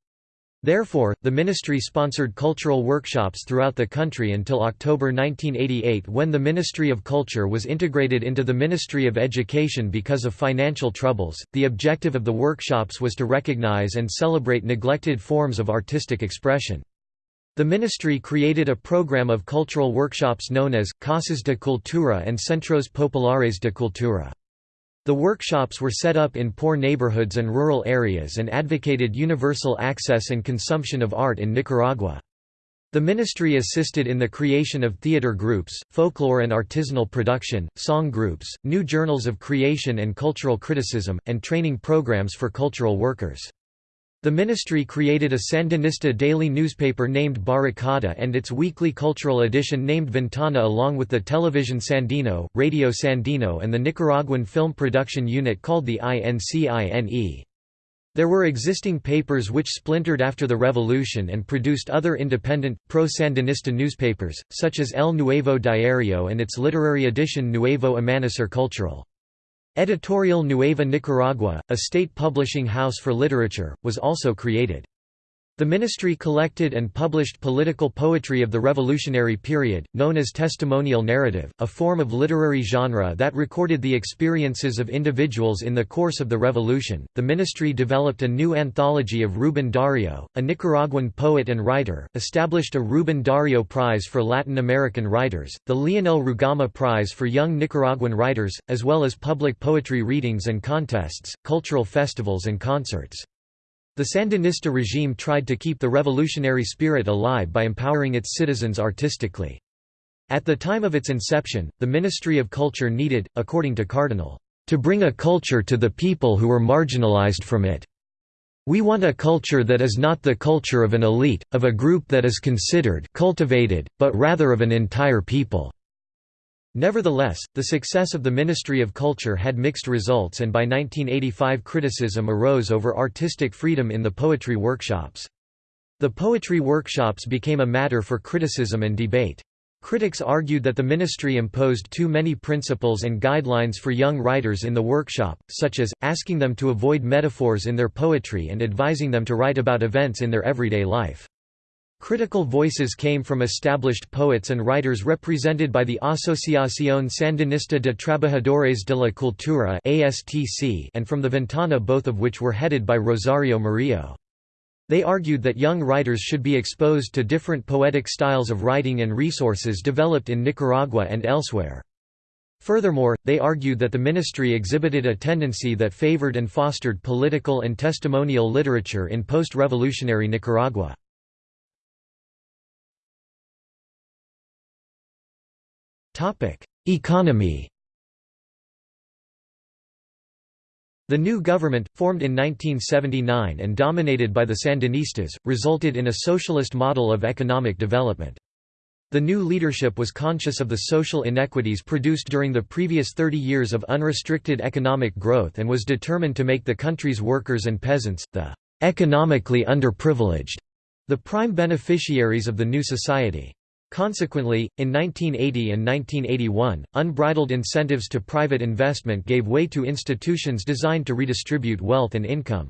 Therefore, the ministry sponsored cultural workshops throughout the country until October 1988 when the Ministry of Culture was integrated into the Ministry of Education because of financial troubles. The objective of the workshops was to recognize and celebrate neglected forms of artistic expression. The ministry created a program of cultural workshops known as Casas de Cultura and Centros Populares de Cultura. The workshops were set up in poor neighborhoods and rural areas and advocated universal access and consumption of art in Nicaragua. The ministry assisted in the creation of theater groups, folklore and artisanal production, song groups, new journals of creation and cultural criticism, and training programs for cultural workers. The ministry created a Sandinista daily newspaper named Barricada and its weekly cultural edition named Ventana along with the Television Sandino, Radio Sandino and the Nicaraguan film production unit called the INCINE. There were existing papers which splintered after the revolution and produced other independent, pro-Sandinista newspapers, such as El Nuevo Diario and its literary edition Nuevo Amanecer Cultural. Editorial Nueva Nicaragua, a state publishing house for literature, was also created. The ministry collected and published political poetry of the revolutionary period, known as testimonial narrative, a form of literary genre that recorded the experiences of individuals in the course of the revolution. The ministry developed a new anthology of Rubén Dario, a Nicaraguan poet and writer, established a Rubén Dario Prize for Latin American writers, the Leonel Rugama Prize for Young Nicaraguan Writers, as well as public poetry readings and contests, cultural festivals and concerts. The Sandinista regime tried to keep the revolutionary spirit alive by empowering its citizens artistically. At the time of its inception, the Ministry of Culture needed, according to Cardenal, to bring a culture to the people who were marginalized from it. We want a culture that is not the culture of an elite, of a group that is considered cultivated, but rather of an entire people. Nevertheless, the success of the Ministry of Culture had mixed results and by 1985 criticism arose over artistic freedom in the poetry workshops. The poetry workshops became a matter for criticism and debate. Critics argued that the ministry imposed too many principles and guidelines for young writers in the workshop, such as, asking them to avoid metaphors in their poetry and advising them to write about events in their everyday life. Critical voices came from established poets and writers represented by the Asociación Sandinista de Trabajadores de la Cultura and from the Ventana both of which were headed by Rosario Murillo. They argued that young writers should be exposed to different poetic styles of writing and resources developed in Nicaragua and elsewhere. Furthermore, they argued that the ministry exhibited a tendency that favored and fostered political and testimonial literature in post-revolutionary Nicaragua. Economy The new government, formed in 1979 and dominated by the Sandinistas, resulted in a socialist model of economic development. The new leadership was conscious of the social inequities produced during the previous 30 years of unrestricted economic growth and was determined to make the country's workers and peasants, the economically underprivileged, the prime beneficiaries of the new society. Consequently, in 1980 and 1981, unbridled incentives to private investment gave way to institutions designed to redistribute wealth and income.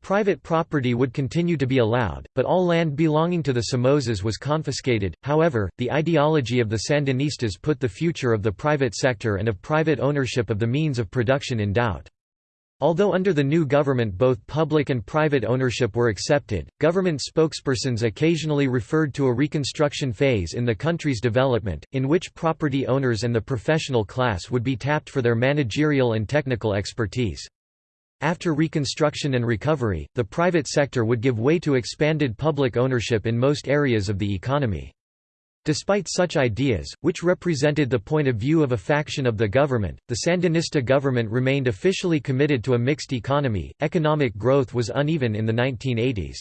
Private property would continue to be allowed, but all land belonging to the Somozas was confiscated. However, the ideology of the Sandinistas put the future of the private sector and of private ownership of the means of production in doubt. Although under the new government both public and private ownership were accepted, government spokespersons occasionally referred to a reconstruction phase in the country's development, in which property owners and the professional class would be tapped for their managerial and technical expertise. After reconstruction and recovery, the private sector would give way to expanded public ownership in most areas of the economy. Despite such ideas, which represented the point of view of a faction of the government, the Sandinista government remained officially committed to a mixed economy. Economic growth was uneven in the 1980s.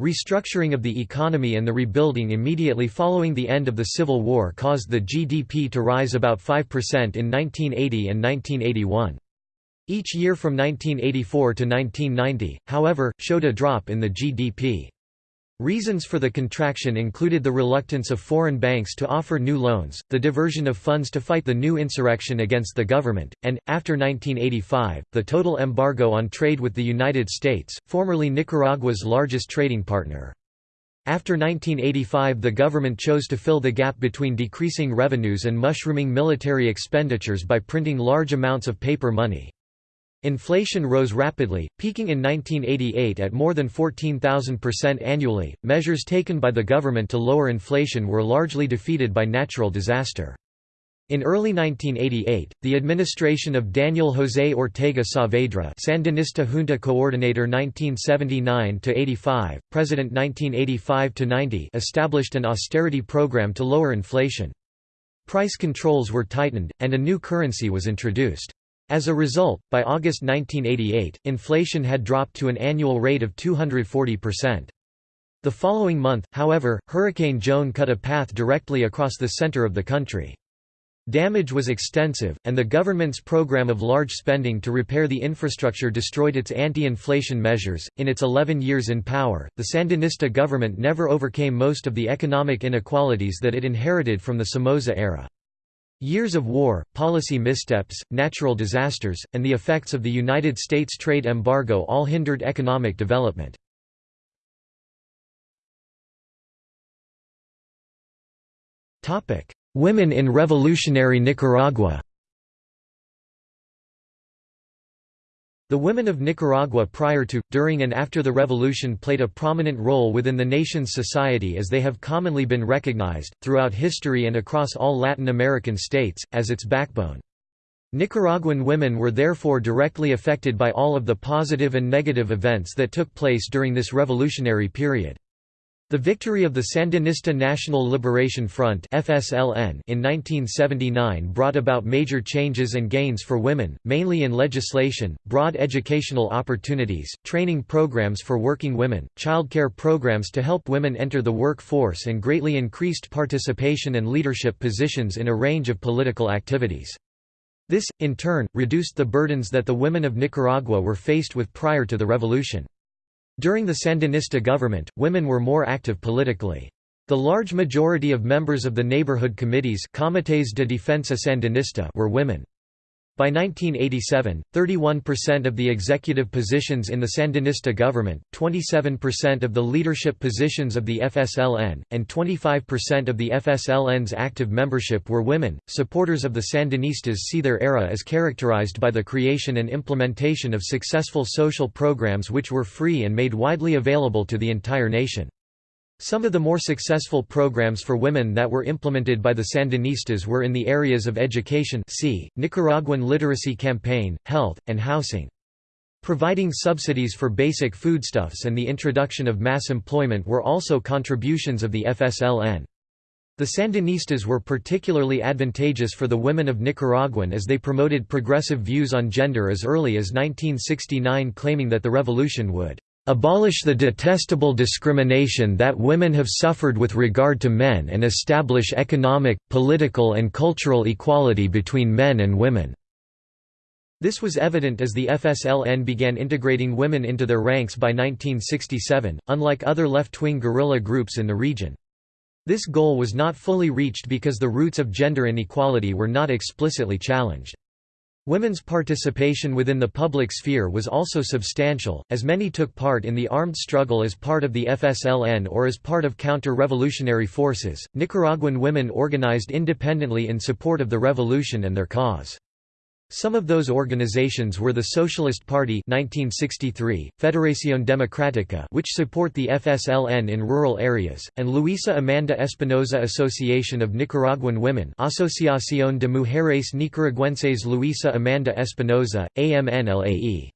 Restructuring of the economy and the rebuilding immediately following the end of the Civil War caused the GDP to rise about 5% in 1980 and 1981. Each year from 1984 to 1990, however, showed a drop in the GDP. Reasons for the contraction included the reluctance of foreign banks to offer new loans, the diversion of funds to fight the new insurrection against the government, and, after 1985, the total embargo on trade with the United States, formerly Nicaragua's largest trading partner. After 1985 the government chose to fill the gap between decreasing revenues and mushrooming military expenditures by printing large amounts of paper money. Inflation rose rapidly, peaking in 1988 at more than 14,000% annually. Measures taken by the government to lower inflation were largely defeated by natural disaster. In early 1988, the administration of Daniel José Ortega Saavedra Sandinista Junta Coordinator 1979–85, President 1985–90 established an austerity program to lower inflation. Price controls were tightened, and a new currency was introduced. As a result, by August 1988, inflation had dropped to an annual rate of 240%. The following month, however, Hurricane Joan cut a path directly across the center of the country. Damage was extensive, and the government's program of large spending to repair the infrastructure destroyed its anti-inflation measures. In its 11 years in power, the Sandinista government never overcame most of the economic inequalities that it inherited from the Somoza era. Years of war, policy missteps, natural disasters, and the effects of the United States trade embargo all hindered economic development. Women in revolutionary Nicaragua The women of Nicaragua prior to, during and after the revolution played a prominent role within the nation's society as they have commonly been recognized, throughout history and across all Latin American states, as its backbone. Nicaraguan women were therefore directly affected by all of the positive and negative events that took place during this revolutionary period. The victory of the Sandinista National Liberation Front (FSLN) in 1979 brought about major changes and gains for women, mainly in legislation, broad educational opportunities, training programs for working women, childcare programs to help women enter the workforce and greatly increased participation and leadership positions in a range of political activities. This, in turn, reduced the burdens that the women of Nicaragua were faced with prior to the revolution. During the Sandinista government, women were more active politically. The large majority of members of the neighborhood committees Comités de Defensa Sandinista were women. By 1987, 31% of the executive positions in the Sandinista government, 27% of the leadership positions of the FSLN, and 25% of the FSLN's active membership were women. Supporters of the Sandinistas see their era as characterized by the creation and implementation of successful social programs which were free and made widely available to the entire nation. Some of the more successful programs for women that were implemented by the Sandinistas were in the areas of education see, Nicaraguan Literacy Campaign, health, and housing. Providing subsidies for basic foodstuffs and the introduction of mass employment were also contributions of the FSLN. The Sandinistas were particularly advantageous for the women of Nicaraguan as they promoted progressive views on gender as early as 1969 claiming that the revolution would abolish the detestable discrimination that women have suffered with regard to men and establish economic, political and cultural equality between men and women." This was evident as the FSLN began integrating women into their ranks by 1967, unlike other left-wing guerrilla groups in the region. This goal was not fully reached because the roots of gender inequality were not explicitly challenged. Women's participation within the public sphere was also substantial, as many took part in the armed struggle as part of the FSLN or as part of counter-revolutionary forces. Nicaraguan women organized independently in support of the revolution and their cause. Some of those organizations were the Socialist Party 1963, Federación Democrática which support the FSLN in rural areas, and Luisa Amanda Espinosa Association of Nicaraguan Women Asociación de Mujeres Nicaragüenses Luisa Amanda Espinosa, AMNLAE.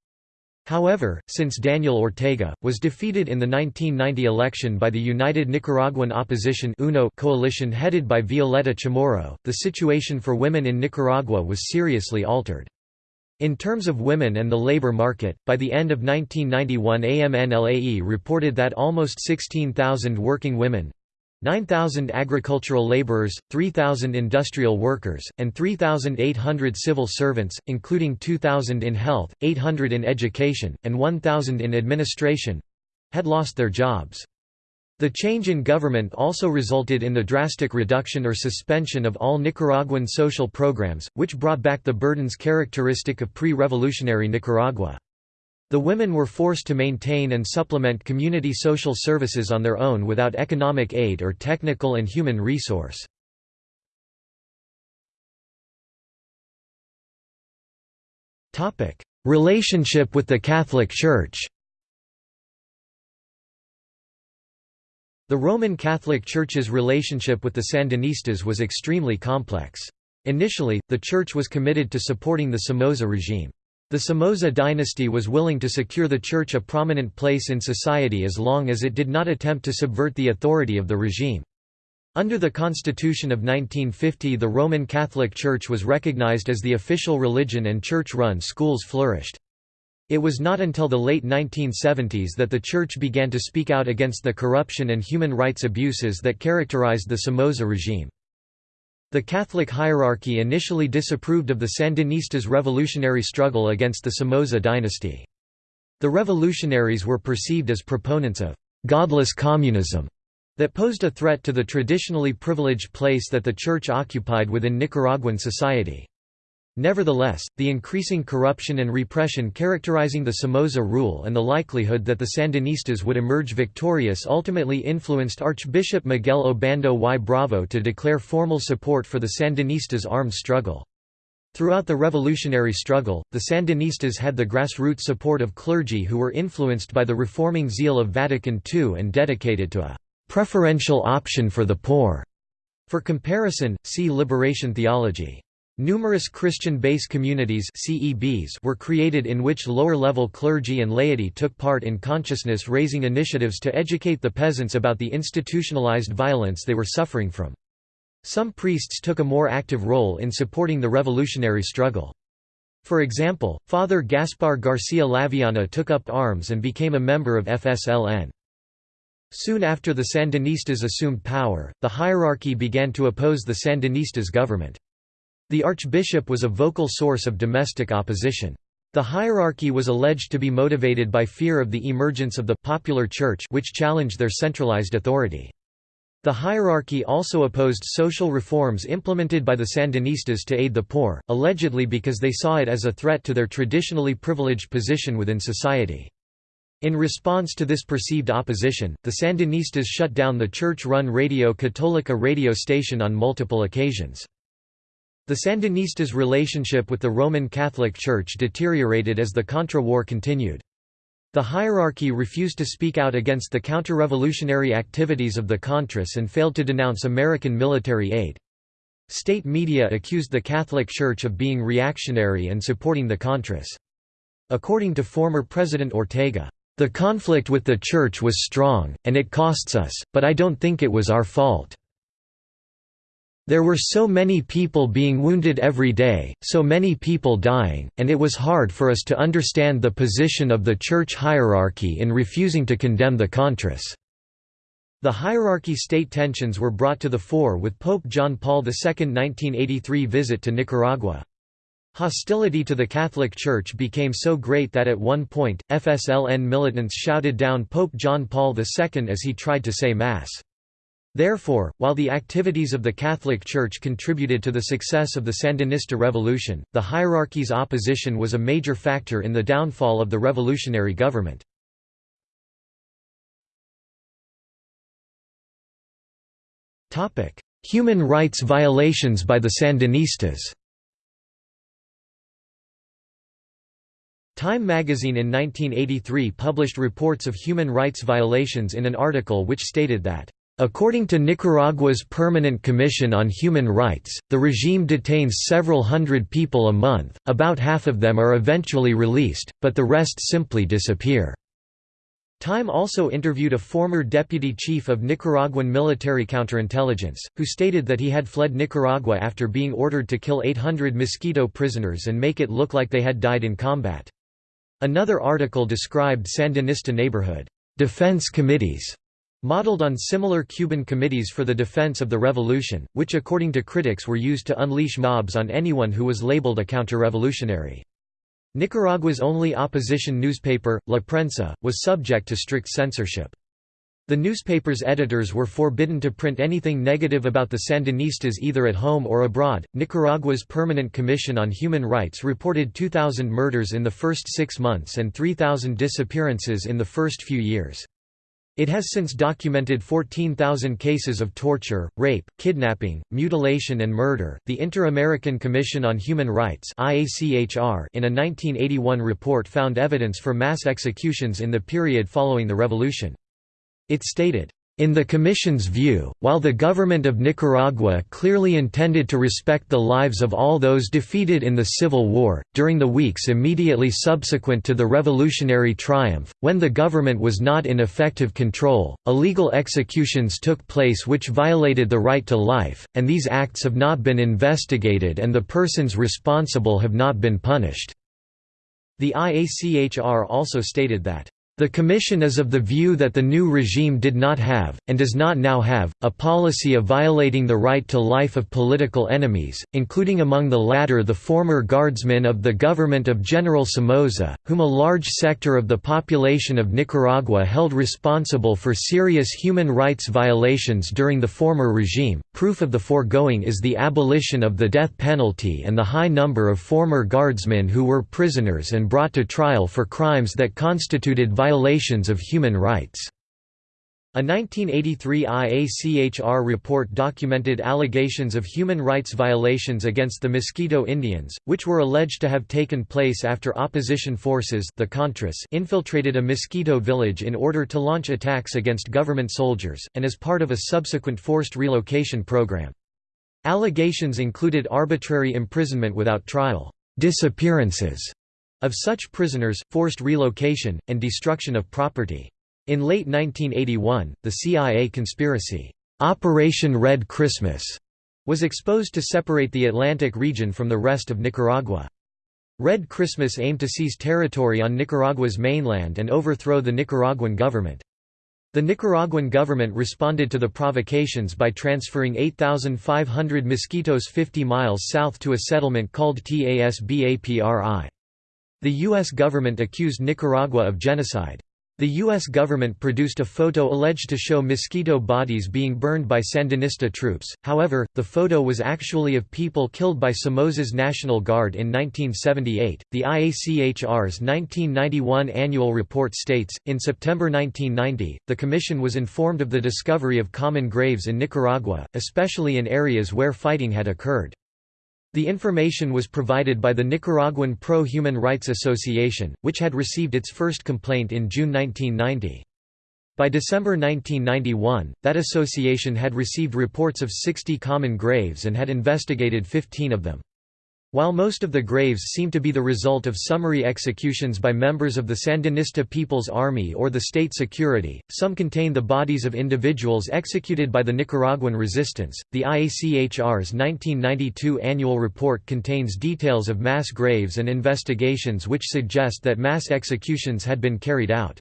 However, since Daniel Ortega, was defeated in the 1990 election by the United Nicaraguan Opposition UNO coalition headed by Violeta Chamorro, the situation for women in Nicaragua was seriously altered. In terms of women and the labor market, by the end of 1991 AMNLAE reported that almost 16,000 working women, 9,000 agricultural laborers, 3,000 industrial workers, and 3,800 civil servants, including 2,000 in health, 800 in education, and 1,000 in administration—had lost their jobs. The change in government also resulted in the drastic reduction or suspension of all Nicaraguan social programs, which brought back the burdens characteristic of pre-revolutionary Nicaragua. The women were forced to maintain and supplement community social services on their own without economic aid or technical and human resource. Relationship with the Catholic Church The Roman Catholic Church's relationship with the Sandinistas was extremely complex. Initially, the Church was committed to supporting the Somoza regime. The Somoza dynasty was willing to secure the church a prominent place in society as long as it did not attempt to subvert the authority of the regime. Under the Constitution of 1950 the Roman Catholic Church was recognized as the official religion and church-run schools flourished. It was not until the late 1970s that the Church began to speak out against the corruption and human rights abuses that characterized the Somoza regime. The Catholic hierarchy initially disapproved of the Sandinistas' revolutionary struggle against the Somoza dynasty. The revolutionaries were perceived as proponents of «godless communism» that posed a threat to the traditionally privileged place that the Church occupied within Nicaraguan society. Nevertheless, the increasing corruption and repression characterizing the Somoza rule and the likelihood that the Sandinistas would emerge victorious ultimately influenced Archbishop Miguel Obando y Bravo to declare formal support for the Sandinistas' armed struggle. Throughout the revolutionary struggle, the Sandinistas had the grassroots support of clergy who were influenced by the reforming zeal of Vatican II and dedicated to a «preferential option for the poor». For comparison, see liberation theology. Numerous Christian base communities CEBs were created in which lower-level clergy and laity took part in consciousness-raising initiatives to educate the peasants about the institutionalized violence they were suffering from. Some priests took a more active role in supporting the revolutionary struggle. For example, Father Gaspar Garcia Laviana took up arms and became a member of FSLN. Soon after the Sandinistas assumed power, the hierarchy began to oppose the Sandinistas government. The archbishop was a vocal source of domestic opposition. The hierarchy was alleged to be motivated by fear of the emergence of the «popular church» which challenged their centralized authority. The hierarchy also opposed social reforms implemented by the Sandinistas to aid the poor, allegedly because they saw it as a threat to their traditionally privileged position within society. In response to this perceived opposition, the Sandinistas shut down the church-run Radio Católica radio station on multiple occasions. The Sandinistas' relationship with the Roman Catholic Church deteriorated as the Contra War continued. The hierarchy refused to speak out against the counter-revolutionary activities of the Contras and failed to denounce American military aid. State media accused the Catholic Church of being reactionary and supporting the Contras. According to former President Ortega, the conflict with the Church was strong, and it costs us, but I don't think it was our fault. There were so many people being wounded every day, so many people dying, and it was hard for us to understand the position of the church hierarchy in refusing to condemn the Contras. The hierarchy-state tensions were brought to the fore with Pope John Paul II's 1983 visit to Nicaragua. Hostility to the Catholic Church became so great that at one point, FSLN militants shouted down Pope John Paul II as he tried to say Mass. Therefore, while the activities of the Catholic Church contributed to the success of the Sandinista revolution, the hierarchy's opposition was a major factor in the downfall of the revolutionary government. Human rights violations by the Sandinistas Time magazine in 1983 published reports of human rights violations in an article which stated that According to Nicaragua's Permanent Commission on Human Rights, the regime detains several hundred people a month, about half of them are eventually released, but the rest simply disappear. Time also interviewed a former deputy chief of Nicaraguan military counterintelligence, who stated that he had fled Nicaragua after being ordered to kill 800 Miskito prisoners and make it look like they had died in combat. Another article described Sandinista neighborhood defense committees modeled on similar Cuban committees for the defense of the revolution, which according to critics were used to unleash mobs on anyone who was labeled a counter-revolutionary. Nicaragua's only opposition newspaper, La Prensa, was subject to strict censorship. The newspaper's editors were forbidden to print anything negative about the Sandinistas either at home or abroad. Nicaragua's Permanent Commission on Human Rights reported 2,000 murders in the first six months and 3,000 disappearances in the first few years. It has since documented 14,000 cases of torture, rape, kidnapping, mutilation, and murder. The Inter American Commission on Human Rights (IACHR) in a 1981 report found evidence for mass executions in the period following the revolution. It stated, in the Commission's view, while the government of Nicaragua clearly intended to respect the lives of all those defeated in the Civil War, during the weeks immediately subsequent to the revolutionary triumph, when the government was not in effective control, illegal executions took place which violated the right to life, and these acts have not been investigated and the persons responsible have not been punished. The IACHR also stated that the Commission is of the view that the new regime did not have, and does not now have, a policy of violating the right to life of political enemies, including among the latter the former guardsmen of the government of General Somoza, whom a large sector of the population of Nicaragua held responsible for serious human rights violations during the former regime. Proof of the foregoing is the abolition of the death penalty and the high number of former guardsmen who were prisoners and brought to trial for crimes that constituted violations violations of human rights. A 1983 IACHR report documented allegations of human rights violations against the Miskito Indians, which were alleged to have taken place after opposition forces the Contras infiltrated a Miskito village in order to launch attacks against government soldiers, and as part of a subsequent forced relocation program. Allegations included arbitrary imprisonment without trial, disappearances, of such prisoners, forced relocation, and destruction of property. In late 1981, the CIA conspiracy, Operation Red Christmas, was exposed to separate the Atlantic region from the rest of Nicaragua. Red Christmas aimed to seize territory on Nicaragua's mainland and overthrow the Nicaraguan government. The Nicaraguan government responded to the provocations by transferring 8,500 Miskitos 50 miles south to a settlement called Tasbapri. The U.S. government accused Nicaragua of genocide. The U.S. government produced a photo alleged to show Miskito bodies being burned by Sandinista troops, however, the photo was actually of people killed by Somoza's National Guard in 1978. The IACHR's 1991 annual report states In September 1990, the Commission was informed of the discovery of common graves in Nicaragua, especially in areas where fighting had occurred. The information was provided by the Nicaraguan Pro-Human Rights Association, which had received its first complaint in June 1990. By December 1991, that association had received reports of 60 common graves and had investigated 15 of them. While most of the graves seem to be the result of summary executions by members of the Sandinista People's Army or the state security, some contain the bodies of individuals executed by the Nicaraguan resistance. The IACHR's 1992 annual report contains details of mass graves and investigations which suggest that mass executions had been carried out.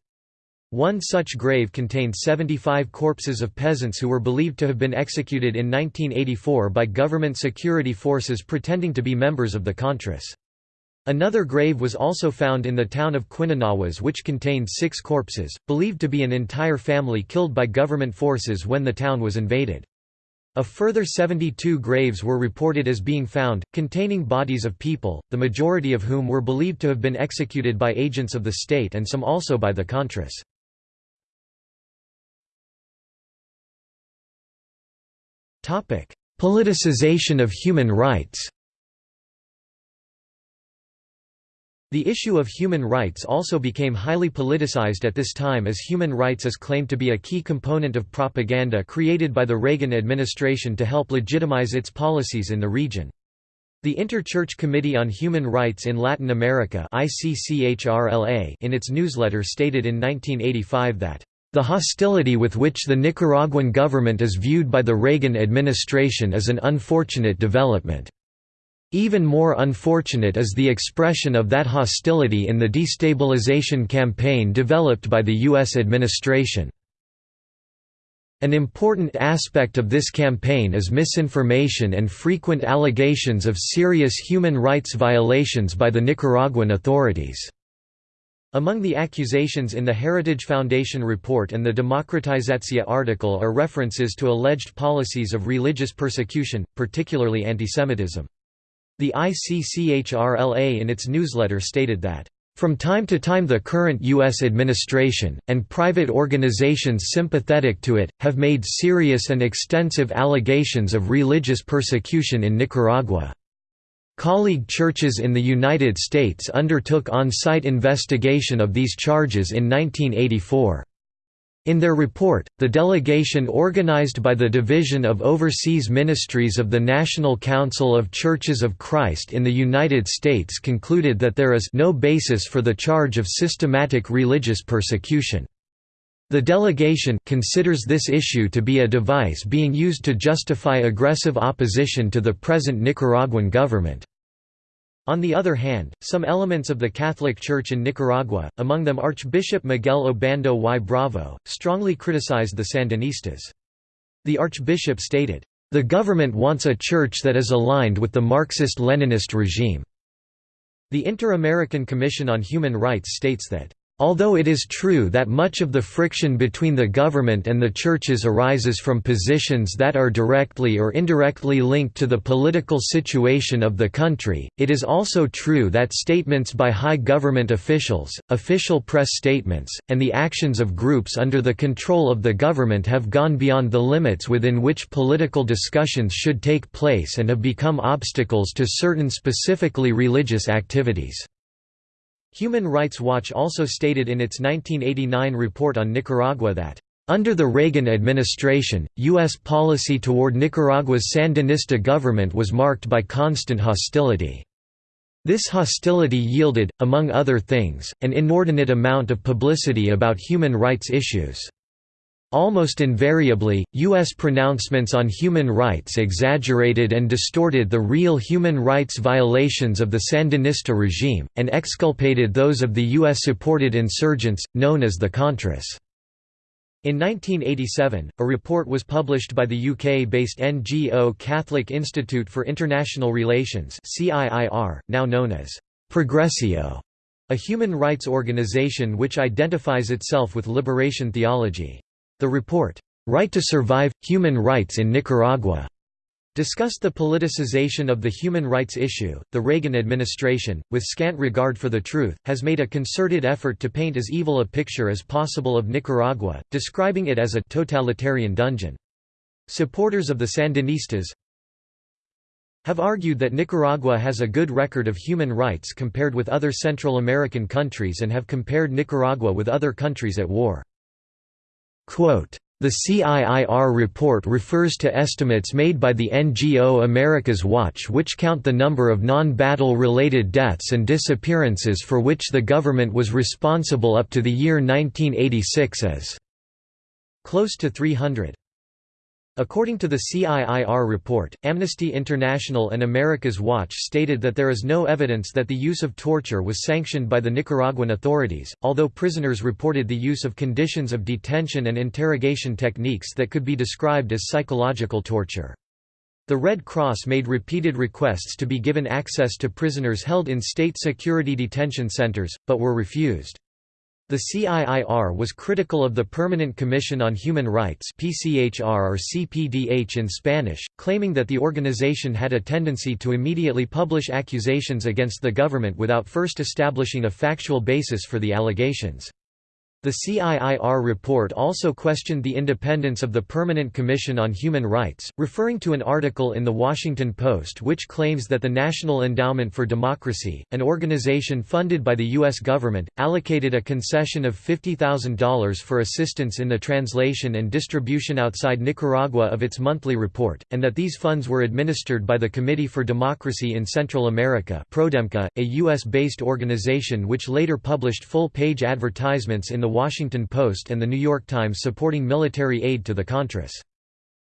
One such grave contained 75 corpses of peasants who were believed to have been executed in 1984 by government security forces pretending to be members of the Contras. Another grave was also found in the town of Quinanahuas which contained six corpses, believed to be an entire family killed by government forces when the town was invaded. A further 72 graves were reported as being found, containing bodies of people, the majority of whom were believed to have been executed by agents of the state and some also by the Contras. Politicization of human rights The issue of human rights also became highly politicized at this time as human rights is claimed to be a key component of propaganda created by the Reagan administration to help legitimize its policies in the region. The Interchurch Committee on Human Rights in Latin America in its newsletter stated in 1985 that the hostility with which the Nicaraguan government is viewed by the Reagan administration is an unfortunate development. Even more unfortunate is the expression of that hostility in the destabilization campaign developed by the U.S. administration. An important aspect of this campaign is misinformation and frequent allegations of serious human rights violations by the Nicaraguan authorities. Among the accusations in the Heritage Foundation report and the Demokratizatsiya article are references to alleged policies of religious persecution, particularly antisemitism. The ICCHRLA in its newsletter stated that from time to time the current U.S. administration, and private organizations sympathetic to it, have made serious and extensive allegations of religious persecution in Nicaragua. Colleague churches in the United States undertook on-site investigation of these charges in 1984. In their report, the delegation organized by the Division of Overseas Ministries of the National Council of Churches of Christ in the United States concluded that there is no basis for the charge of systematic religious persecution. The delegation considers this issue to be a device being used to justify aggressive opposition to the present Nicaraguan government. On the other hand, some elements of the Catholic Church in Nicaragua, among them Archbishop Miguel Obando y Bravo, strongly criticized the Sandinistas. The archbishop stated, "...the government wants a church that is aligned with the Marxist-Leninist regime." The Inter-American Commission on Human Rights states that Although it is true that much of the friction between the government and the churches arises from positions that are directly or indirectly linked to the political situation of the country, it is also true that statements by high government officials, official press statements, and the actions of groups under the control of the government have gone beyond the limits within which political discussions should take place and have become obstacles to certain specifically religious activities. Human Rights Watch also stated in its 1989 report on Nicaragua that, "...under the Reagan administration, U.S. policy toward Nicaragua's Sandinista government was marked by constant hostility." This hostility yielded, among other things, an inordinate amount of publicity about human rights issues. Almost invariably, U.S. pronouncements on human rights exaggerated and distorted the real human rights violations of the Sandinista regime, and exculpated those of the U.S.-supported insurgents, known as the Contras. In 1987, a report was published by the UK-based NGO Catholic Institute for International Relations now known as Progressio, a human rights organization which identifies itself with liberation theology. The report, "'Right to Survive – Human Rights in Nicaragua' discussed the politicization of the human rights issue. The Reagan administration, with scant regard for the truth, has made a concerted effort to paint as evil a picture as possible of Nicaragua, describing it as a totalitarian dungeon. Supporters of the Sandinistas have argued that Nicaragua has a good record of human rights compared with other Central American countries and have compared Nicaragua with other countries at war. Quote, the CIIR report refers to estimates made by the NGO America's Watch which count the number of non-battle related deaths and disappearances for which the government was responsible up to the year 1986 as close to 300. According to the CIIR report, Amnesty International and America's Watch stated that there is no evidence that the use of torture was sanctioned by the Nicaraguan authorities, although prisoners reported the use of conditions of detention and interrogation techniques that could be described as psychological torture. The Red Cross made repeated requests to be given access to prisoners held in state security detention centers, but were refused. The CIIR was critical of the Permanent Commission on Human Rights PCHR or CPDH in Spanish, claiming that the organization had a tendency to immediately publish accusations against the government without first establishing a factual basis for the allegations. The CIIR report also questioned the independence of the Permanent Commission on Human Rights, referring to an article in The Washington Post which claims that the National Endowment for Democracy, an organization funded by the U.S. government, allocated a concession of $50,000 for assistance in the translation and distribution outside Nicaragua of its monthly report, and that these funds were administered by the Committee for Democracy in Central America a U.S.-based organization which later published full-page advertisements in the Washington Post and The New York Times supporting military aid to the Contras.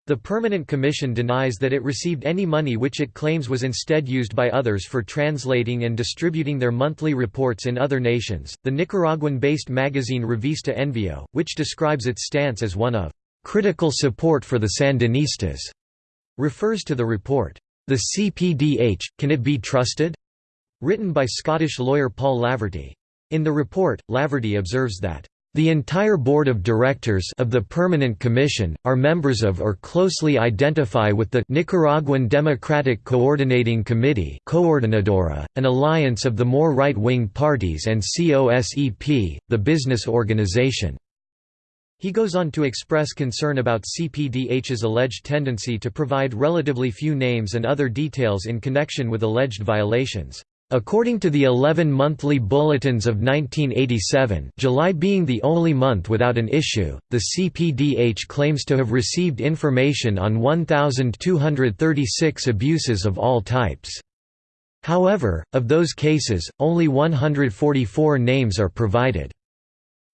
The Permanent Commission denies that it received any money which it claims was instead used by others for translating and distributing their monthly reports in other nations. The Nicaraguan based magazine Revista Envío, which describes its stance as one of critical support for the Sandinistas, refers to the report, The CPDH, Can It Be Trusted? written by Scottish lawyer Paul Laverty. In the report, Laverty observes that the entire board of directors of the Permanent Commission, are members of or closely identify with the Nicaraguan Democratic Coordinating Committee Coordinadora, an alliance of the more right-wing parties and COSEP, the business organization. He goes on to express concern about CPDH's alleged tendency to provide relatively few names and other details in connection with alleged violations. According to the 11 monthly bulletins of 1987 July being the only month without an issue, the CPDH claims to have received information on 1,236 abuses of all types. However, of those cases, only 144 names are provided.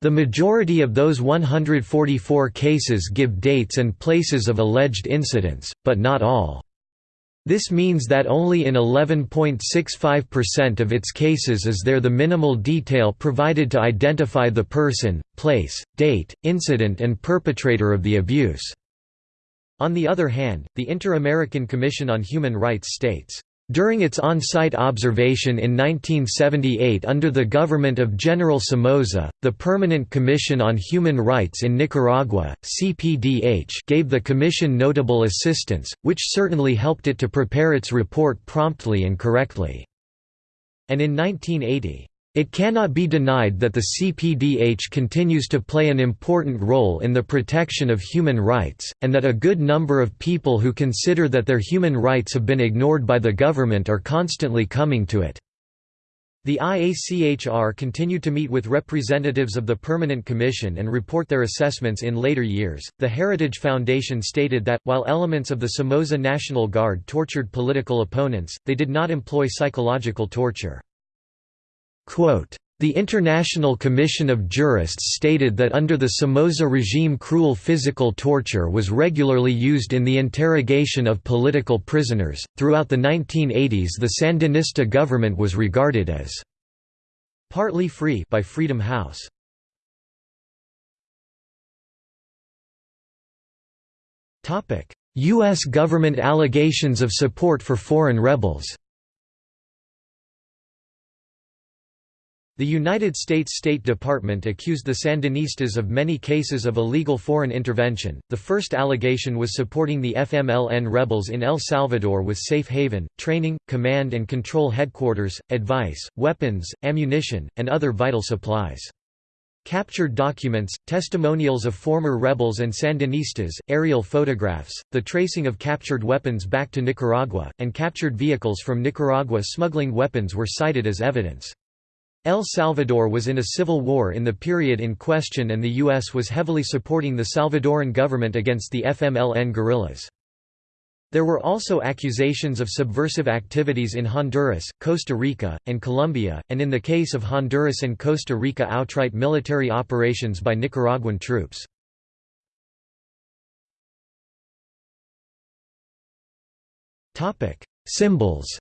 The majority of those 144 cases give dates and places of alleged incidents, but not all. This means that only in 11.65% of its cases is there the minimal detail provided to identify the person, place, date, incident and perpetrator of the abuse. On the other hand, the Inter-American Commission on Human Rights states, during its on-site observation in 1978 under the government of General Somoza, the Permanent Commission on Human Rights in Nicaragua (CPDH) gave the commission notable assistance, which certainly helped it to prepare its report promptly and correctly. And in 1980, it cannot be denied that the CPDH continues to play an important role in the protection of human rights, and that a good number of people who consider that their human rights have been ignored by the government are constantly coming to it. The IACHR continue to meet with representatives of the Permanent Commission and report their assessments in later years. The Heritage Foundation stated that, while elements of the Somoza National Guard tortured political opponents, they did not employ psychological torture. The International Commission of Jurists stated that under the Somoza regime cruel physical torture was regularly used in the interrogation of political prisoners. Throughout the 1980s, the Sandinista government was regarded as partly free by Freedom House. U.S. government allegations of support for foreign rebels The United States State Department accused the Sandinistas of many cases of illegal foreign intervention. The first allegation was supporting the FMLN rebels in El Salvador with safe haven, training, command and control headquarters, advice, weapons, ammunition, and other vital supplies. Captured documents, testimonials of former rebels and Sandinistas, aerial photographs, the tracing of captured weapons back to Nicaragua, and captured vehicles from Nicaragua smuggling weapons were cited as evidence. El Salvador was in a civil war in the period in question and the U.S. was heavily supporting the Salvadoran government against the FMLN guerrillas. There were also accusations of subversive activities in Honduras, Costa Rica, and Colombia, and in the case of Honduras and Costa Rica outright military operations by Nicaraguan troops. Symbols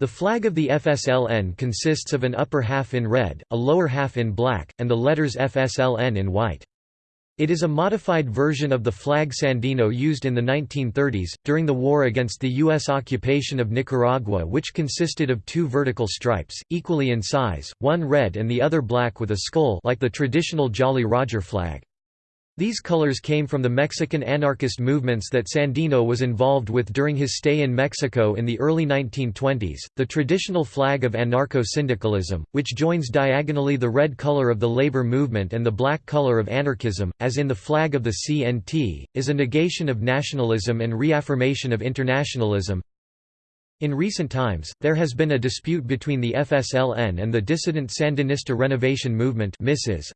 The flag of the FSLN consists of an upper half in red, a lower half in black, and the letters FSLN in white. It is a modified version of the flag Sandino used in the 1930s, during the war against the U.S. occupation of Nicaragua which consisted of two vertical stripes, equally in size, one red and the other black with a skull like the traditional Jolly Roger flag. These colors came from the Mexican anarchist movements that Sandino was involved with during his stay in Mexico in the early 1920s. The traditional flag of anarcho syndicalism, which joins diagonally the red color of the labor movement and the black color of anarchism, as in the flag of the CNT, is a negation of nationalism and reaffirmation of internationalism. In recent times, there has been a dispute between the FSLN and the dissident Sandinista Renovation Movement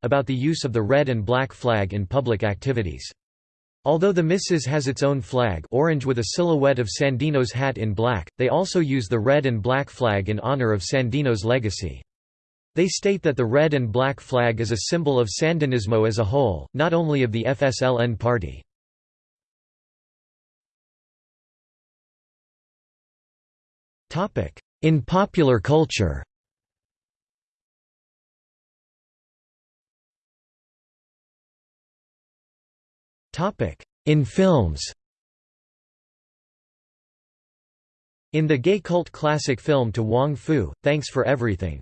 about the use of the red and black flag in public activities. Although the MISIS has its own flag orange with a silhouette of Sandino's hat in black, they also use the red and black flag in honor of Sandino's legacy. They state that the red and black flag is a symbol of Sandinismo as a whole, not only of the FSLN party. In popular culture. In films. In the gay cult classic film To Wong Foo, Thanks for Everything.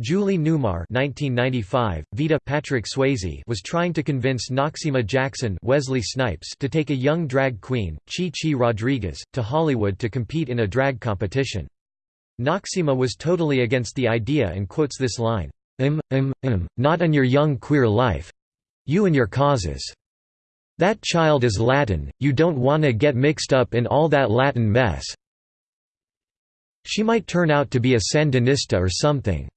Julie Newmar 1995, Vida Patrick Swayze was trying to convince Noxeema Jackson Wesley Snipes to take a young drag queen, Chi Chi Rodriguez, to Hollywood to compete in a drag competition. Noxeema was totally against the idea and quotes this line, "'Im, im, im, not in your young queer life. You and your causes. That child is Latin, you don't wanna get mixed up in all that Latin mess. She might turn out to be a Sandinista or something."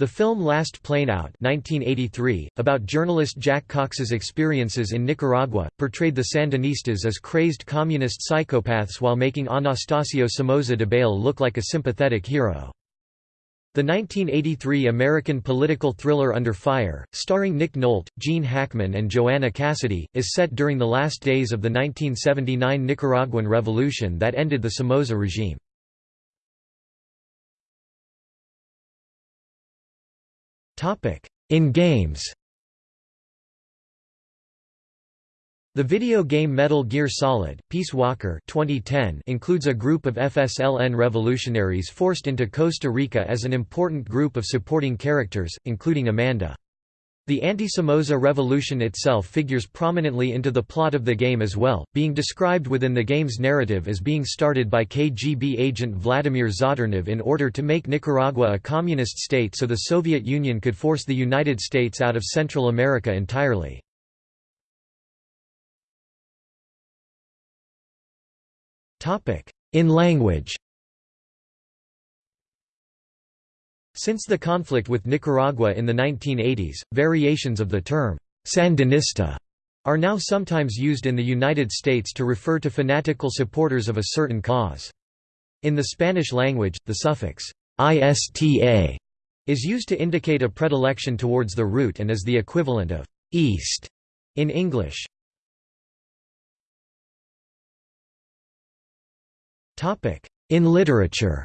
The film Last Plane Out 1983, about journalist Jack Cox's experiences in Nicaragua, portrayed the Sandinistas as crazed communist psychopaths while making Anastasio Somoza Debayle look like a sympathetic hero. The 1983 American political thriller Under Fire, starring Nick Nolte, Gene Hackman and Joanna Cassidy, is set during the last days of the 1979 Nicaraguan Revolution that ended the Somoza regime. In games The video game Metal Gear Solid: Peace Walker 2010 includes a group of FSLN revolutionaries forced into Costa Rica as an important group of supporting characters, including Amanda. The anti-Somoza revolution itself figures prominently into the plot of the game as well, being described within the game's narrative as being started by KGB agent Vladimir Zadornov in order to make Nicaragua a communist state so the Soviet Union could force the United States out of Central America entirely. In language Since the conflict with Nicaragua in the 1980s, variations of the term, Sandinista, are now sometimes used in the United States to refer to fanatical supporters of a certain cause. In the Spanish language, the suffix «ista» is used to indicate a predilection towards the root and is the equivalent of «east» in English. In literature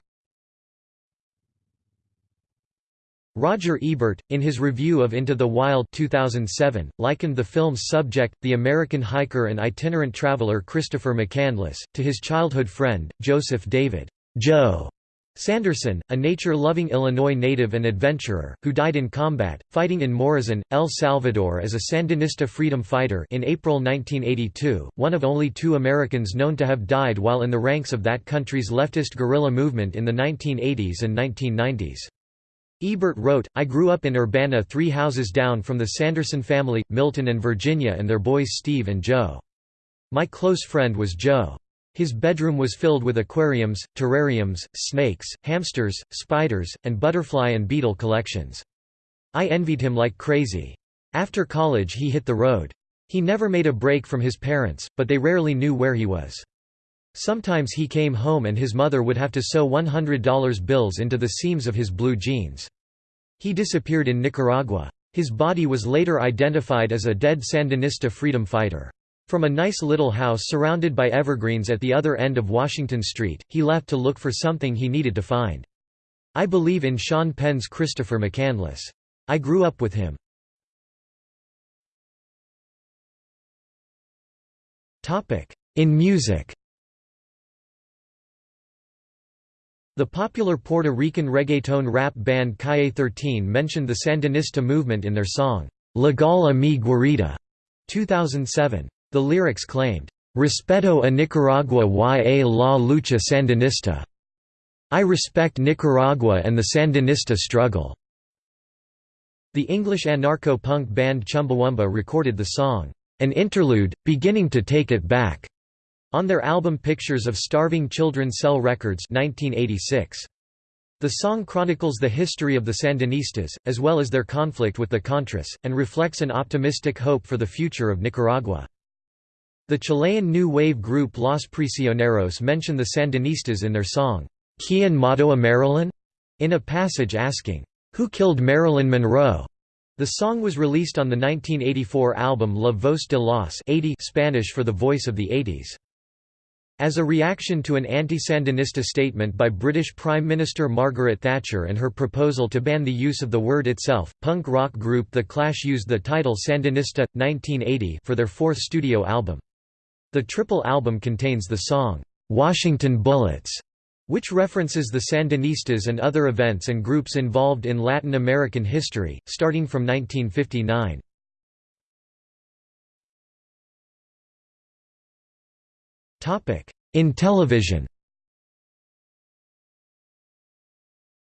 Roger Ebert, in his review of Into the Wild 2007, likened the film's subject, the American hiker and itinerant traveler Christopher McCandless, to his childhood friend, Joseph David Joe Sanderson, a nature-loving Illinois native and adventurer, who died in combat, fighting in Morazan, El Salvador as a Sandinista freedom fighter in April 1982, one of only two Americans known to have died while in the ranks of that country's leftist guerrilla movement in the 1980s and 1990s. Ebert wrote, I grew up in Urbana three houses down from the Sanderson family, Milton and Virginia and their boys Steve and Joe. My close friend was Joe. His bedroom was filled with aquariums, terrariums, snakes, hamsters, spiders, and butterfly and beetle collections. I envied him like crazy. After college he hit the road. He never made a break from his parents, but they rarely knew where he was. Sometimes he came home and his mother would have to sew $100 bills into the seams of his blue jeans. He disappeared in Nicaragua. His body was later identified as a dead Sandinista freedom fighter. From a nice little house surrounded by evergreens at the other end of Washington Street, he left to look for something he needed to find. I believe in Sean Penn's Christopher McCandless. I grew up with him. In music The popular Puerto Rican reggaeton rap band Calle 13 mentioned the Sandinista movement in their song, Llégale a mi guarida, 2007. The lyrics claimed, Respeto a Nicaragua y a la lucha sandinista. I respect Nicaragua and the Sandinista struggle. The English anarcho-punk band Chumbawamba recorded the song, An Interlude, Beginning to Take It Back, on their album Pictures of Starving Children Sell Records 1986. The song chronicles the history of the Sandinistas, as well as their conflict with the Contras, and reflects an optimistic hope for the future of Nicaragua. The Chilean new wave group Los Prisioneros mention the Sandinistas in their song, Quien Mató a Marilyn? in a passage asking, Who killed Marilyn Monroe? The song was released on the 1984 album La Voz de los 80 Spanish for the Voice of the 80s. As a reaction to an anti-Sandinista statement by British Prime Minister Margaret Thatcher and her proposal to ban the use of the word itself, punk rock group The Clash used the title Sandinista, 1980 for their fourth studio album. The triple album contains the song, "'Washington Bullets' which references the Sandinistas and other events and groups involved in Latin American history, starting from 1959. In television.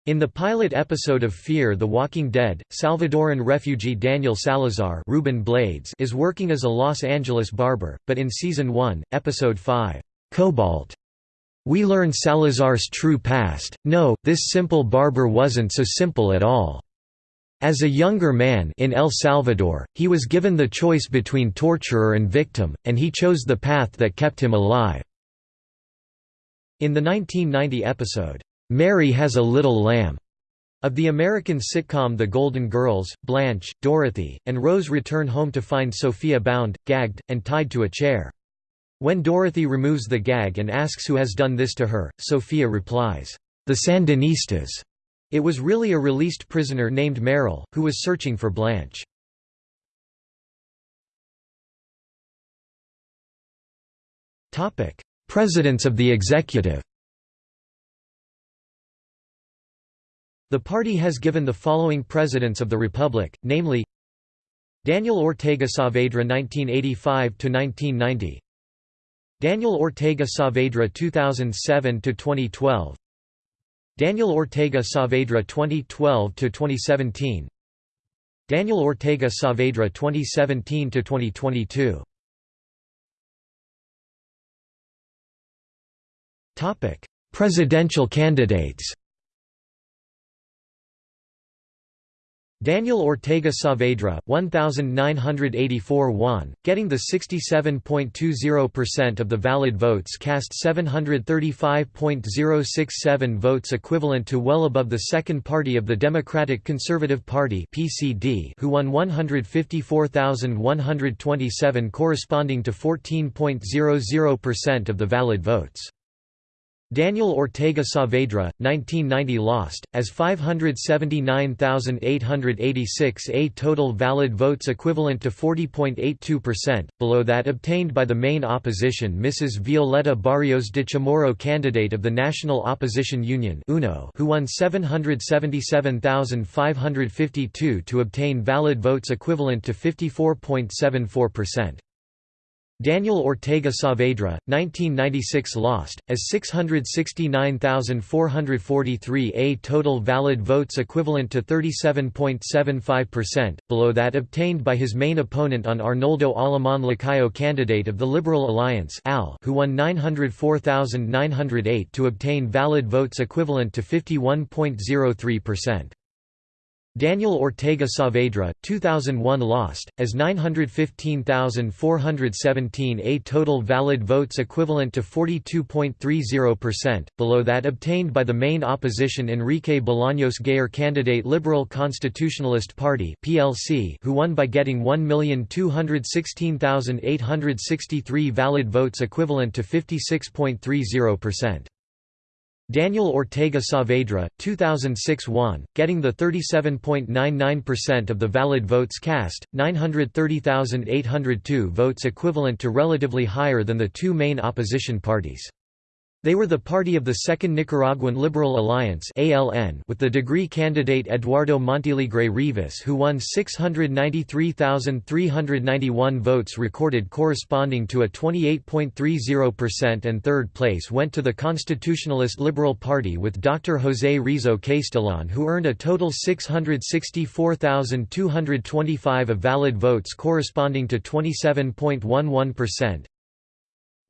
In the pilot episode of Fear the Walking Dead, Salvadoran refugee Daniel Salazar Ruben Blades is working as a Los Angeles barber, but in Season 1, Episode 5, Cobalt, we learn Salazar's true past, no, this simple barber wasn't so simple at all. As a younger man in El Salvador, he was given the choice between torturer and victim, and he chose the path that kept him alive. In the 1990 episode, Mary Has a Little Lamb of the American sitcom The Golden Girls, Blanche, Dorothy, and Rose return home to find Sophia bound, gagged, and tied to a chair. When Dorothy removes the gag and asks who has done this to her, Sophia replies, "'The Sandinistas'". It was really a released prisoner named Merrill, who was searching for Blanche. Presidents of the executive The party has given the following presidents of the republic, namely Daniel Ortega Saavedra 1985–1990 Daniel Ortega Saavedra 2007–2012 Daniel Ortega Saavedra 2012–2017 Daniel Ortega Saavedra 2017–2022 Presidential candidates Daniel Ortega Saavedra 1984 won, getting the 67.20% of the valid votes cast 735.067 votes equivalent to well above the second party of the Democratic Conservative Party PCD who won 154,127 corresponding to 14.00% of the valid votes. Daniel Ortega Saavedra, 1990 lost, as 579,886 a total valid votes equivalent to 40.82%, below that obtained by the main opposition Mrs. Violeta Barrios de Chamorro candidate of the National Opposition Union UNO, who won 777,552 to obtain valid votes equivalent to 54.74%. Daniel Ortega Saavedra, 1996 lost, as 669,443 a total valid votes equivalent to 37.75%, below that obtained by his main opponent on Arnoldo Alemán Lacayo candidate of the Liberal Alliance who won 904,908 to obtain valid votes equivalent to 51.03%. Daniel Ortega Saavedra, 2001 lost, as 915,417 a total valid votes equivalent to 42.30%, below that obtained by the main opposition Enrique Bolaños Gayer candidate Liberal Constitutionalist Party who won by getting 1,216,863 valid votes equivalent to 56.30%. Daniel Ortega Saavedra, 2006 won, getting the 37.99% of the valid votes cast, 930,802 votes equivalent to relatively higher than the two main opposition parties. They were the party of the Second Nicaraguan Liberal Alliance ALN with the degree candidate Eduardo Montealegre Rivas who won 693,391 votes recorded corresponding to a 28.30% and third place went to the Constitutionalist Liberal Party with Dr. José Rizo Castellón who earned a total 664,225 of valid votes corresponding to 27.11%.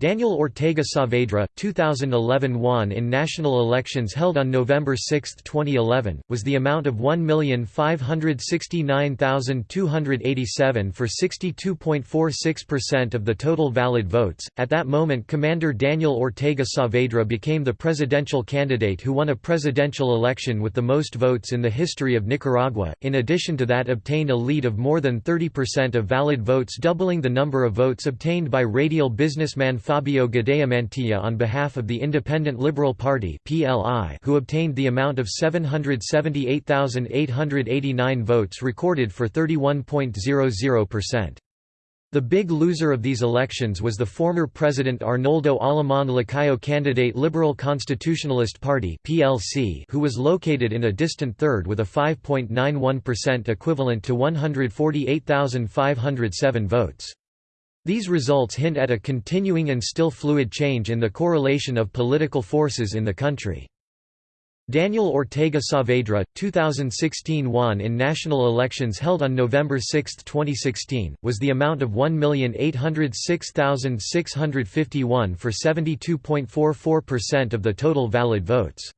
Daniel Ortega Saavedra, 2011 won in national elections held on November 6, 2011, was the amount of 1,569,287 for 62.46% of the total valid votes. At that moment, Commander Daniel Ortega Saavedra became the presidential candidate who won a presidential election with the most votes in the history of Nicaragua, in addition to that, obtained a lead of more than 30% of valid votes, doubling the number of votes obtained by radial businessman Fabio Gadea on behalf of the Independent Liberal Party who obtained the amount of 778,889 votes recorded for 31.00%. The big loser of these elections was the former President Arnoldo Alemán Lacayo candidate Liberal Constitutionalist Party (PLC), who was located in a distant third with a 5.91% equivalent to 148,507 votes. These results hint at a continuing and still fluid change in the correlation of political forces in the country. Daniel Ortega Saavedra, 2016 won in national elections held on November 6, 2016, was the amount of 1,806,651 for 72.44% of the total valid votes.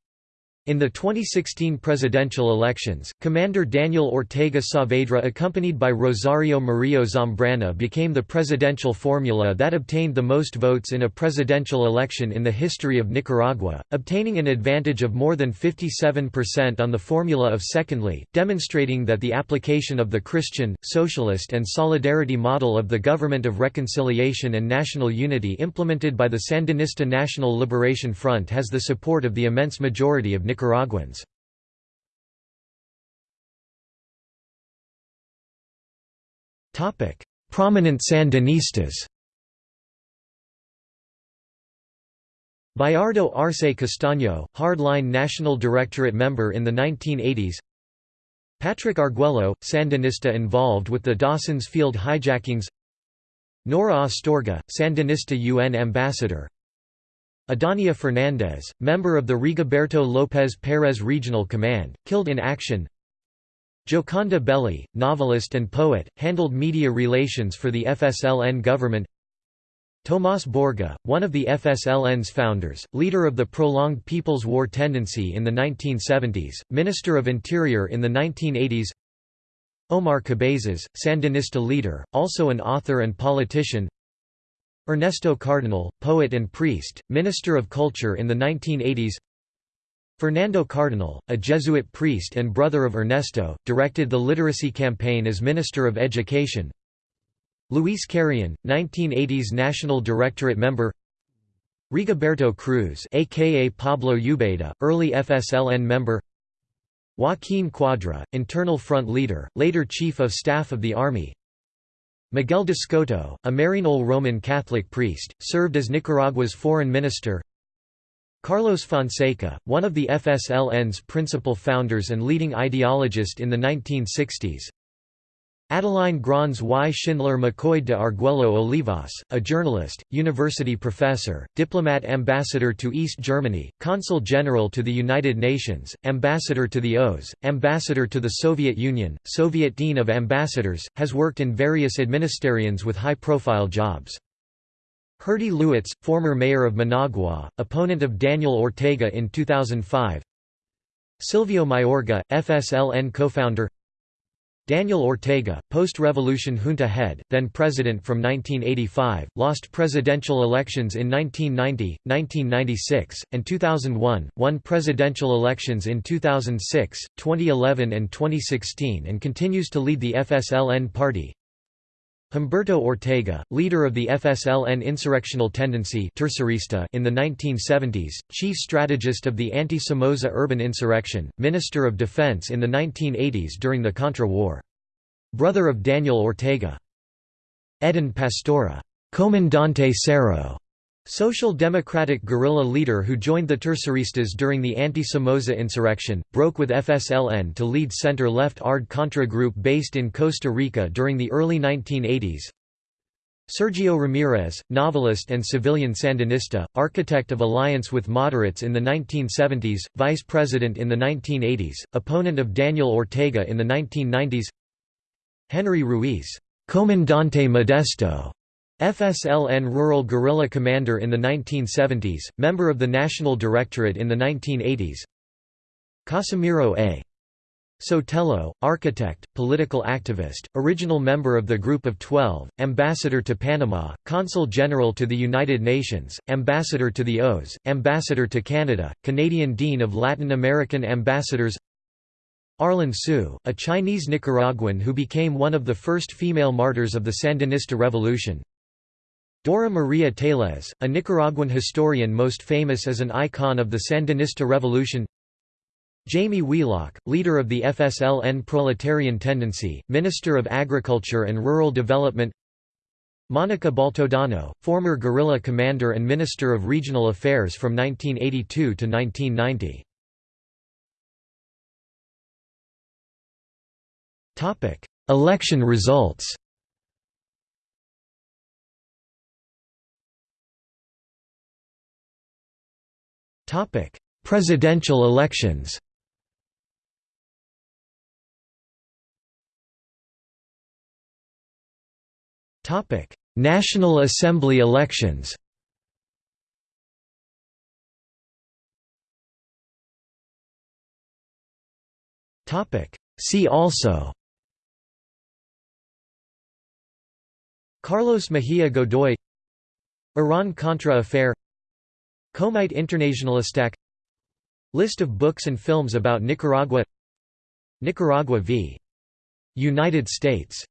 In the 2016 presidential elections, Commander Daniel Ortega Saavedra accompanied by Rosario Murillo Zambrana became the presidential formula that obtained the most votes in a presidential election in the history of Nicaragua, obtaining an advantage of more than 57% on the formula of secondly, demonstrating that the application of the Christian, socialist and solidarity model of the Government of Reconciliation and National Unity implemented by the Sandinista National Liberation Front has the support of the immense majority of Nicaraguans. Prominent Sandinistas. Bayardo Arce Castaño, hardline National Directorate member in the 1980s Patrick Arguello, Sandinista involved with the Dawson's Field hijackings. Nora Astorga, Sandinista UN ambassador Idania Fernandez, member of the Rigoberto López Pérez Regional Command, killed in action. Gioconda Belli, novelist and poet, handled media relations for the FSLN government. Tomás Borge, one of the FSLN's founders, leader of the prolonged People's War tendency in the 1970s, Minister of Interior in the 1980s Omar Cabezas, Sandinista leader, also an author and politician Ernesto Cardenal, poet and priest, Minister of Culture in the 1980s Fernando Cardenal, a Jesuit priest and brother of Ernesto, directed the literacy campaign as Minister of Education. Luis Carrion, 1980s National Directorate member. Rigoberto Cruz aka Pablo Ubeda, early FSLN member. Joaquín Cuadra, Internal Front leader, later Chief of Staff of the Army Miguel de Escoto, a Maryknoll Roman Catholic priest, served as Nicaragua's foreign minister. Carlos Fonseca, one of the FSLN's principal founders and leading ideologist in the 1960s Adeline Granz y. Schindler McCoy de Arguello Olivas, a journalist, university professor, diplomat ambassador to East Germany, consul general to the United Nations, ambassador to the OAS, ambassador to the Soviet Union, Soviet Dean of Ambassadors, has worked in various administrations with high-profile jobs. Herty Lewites, former mayor of Managua, opponent of Daniel Ortega in 2005 Silvio Mayorga, FSLN co-founder Daniel Ortega, post-revolution junta head, then president from 1985, lost presidential elections in 1990, 1996, and 2001, won presidential elections in 2006, 2011 and 2016 and continues to lead the FSLN party. Humberto Ortega, leader of the FSLN insurrectional tendency in the 1970s, chief strategist of the anti-Somoza urban insurrection, Minister of Defense in the 1980s during the Contra War. Brother of Daniel Ortega. Edén Pastora, Comandante Cero, Social Democratic guerrilla leader who joined the Terceristas during the anti-Somoza insurrection, broke with FSLN to lead center-left ARD Contra group based in Costa Rica during the early 1980s. Sergio Ramirez, novelist and civilian Sandinista, architect of alliance with moderates in the 1970s, vice president in the 1980s, opponent of Daniel Ortega in the 1990s Henry Ruiz, Comandante Modesto, FSLN Rural Guerrilla Commander in the 1970s, member of the National Directorate in the 1980s Casimiro A. Sotelo, architect, political activist, original member of the Group of Twelve, ambassador to Panama, consul general to the United Nations, ambassador to the OAS, ambassador to Canada, Canadian Dean of Latin American Ambassadors. Arlen Siu, a Chinese Nicaraguan who became one of the first female martyrs of the Sandinista Revolution Dora Maria Tellez, a Nicaraguan historian most famous as an icon of the Sandinista Revolution. Jaime Wheelock, leader of the FSLN Proletarian Tendency, Minister of Agriculture and Rural Development. Monica Baltodano, former guerrilla commander and Minister of Regional Affairs from 1982 to 1990. Election results Presidential elections Topic: National Assembly elections Topic: See also Carlos Mejia Godoy Iran-Contra affair Comite Internationalistak List of books and films about Nicaragua Nicaragua v. United States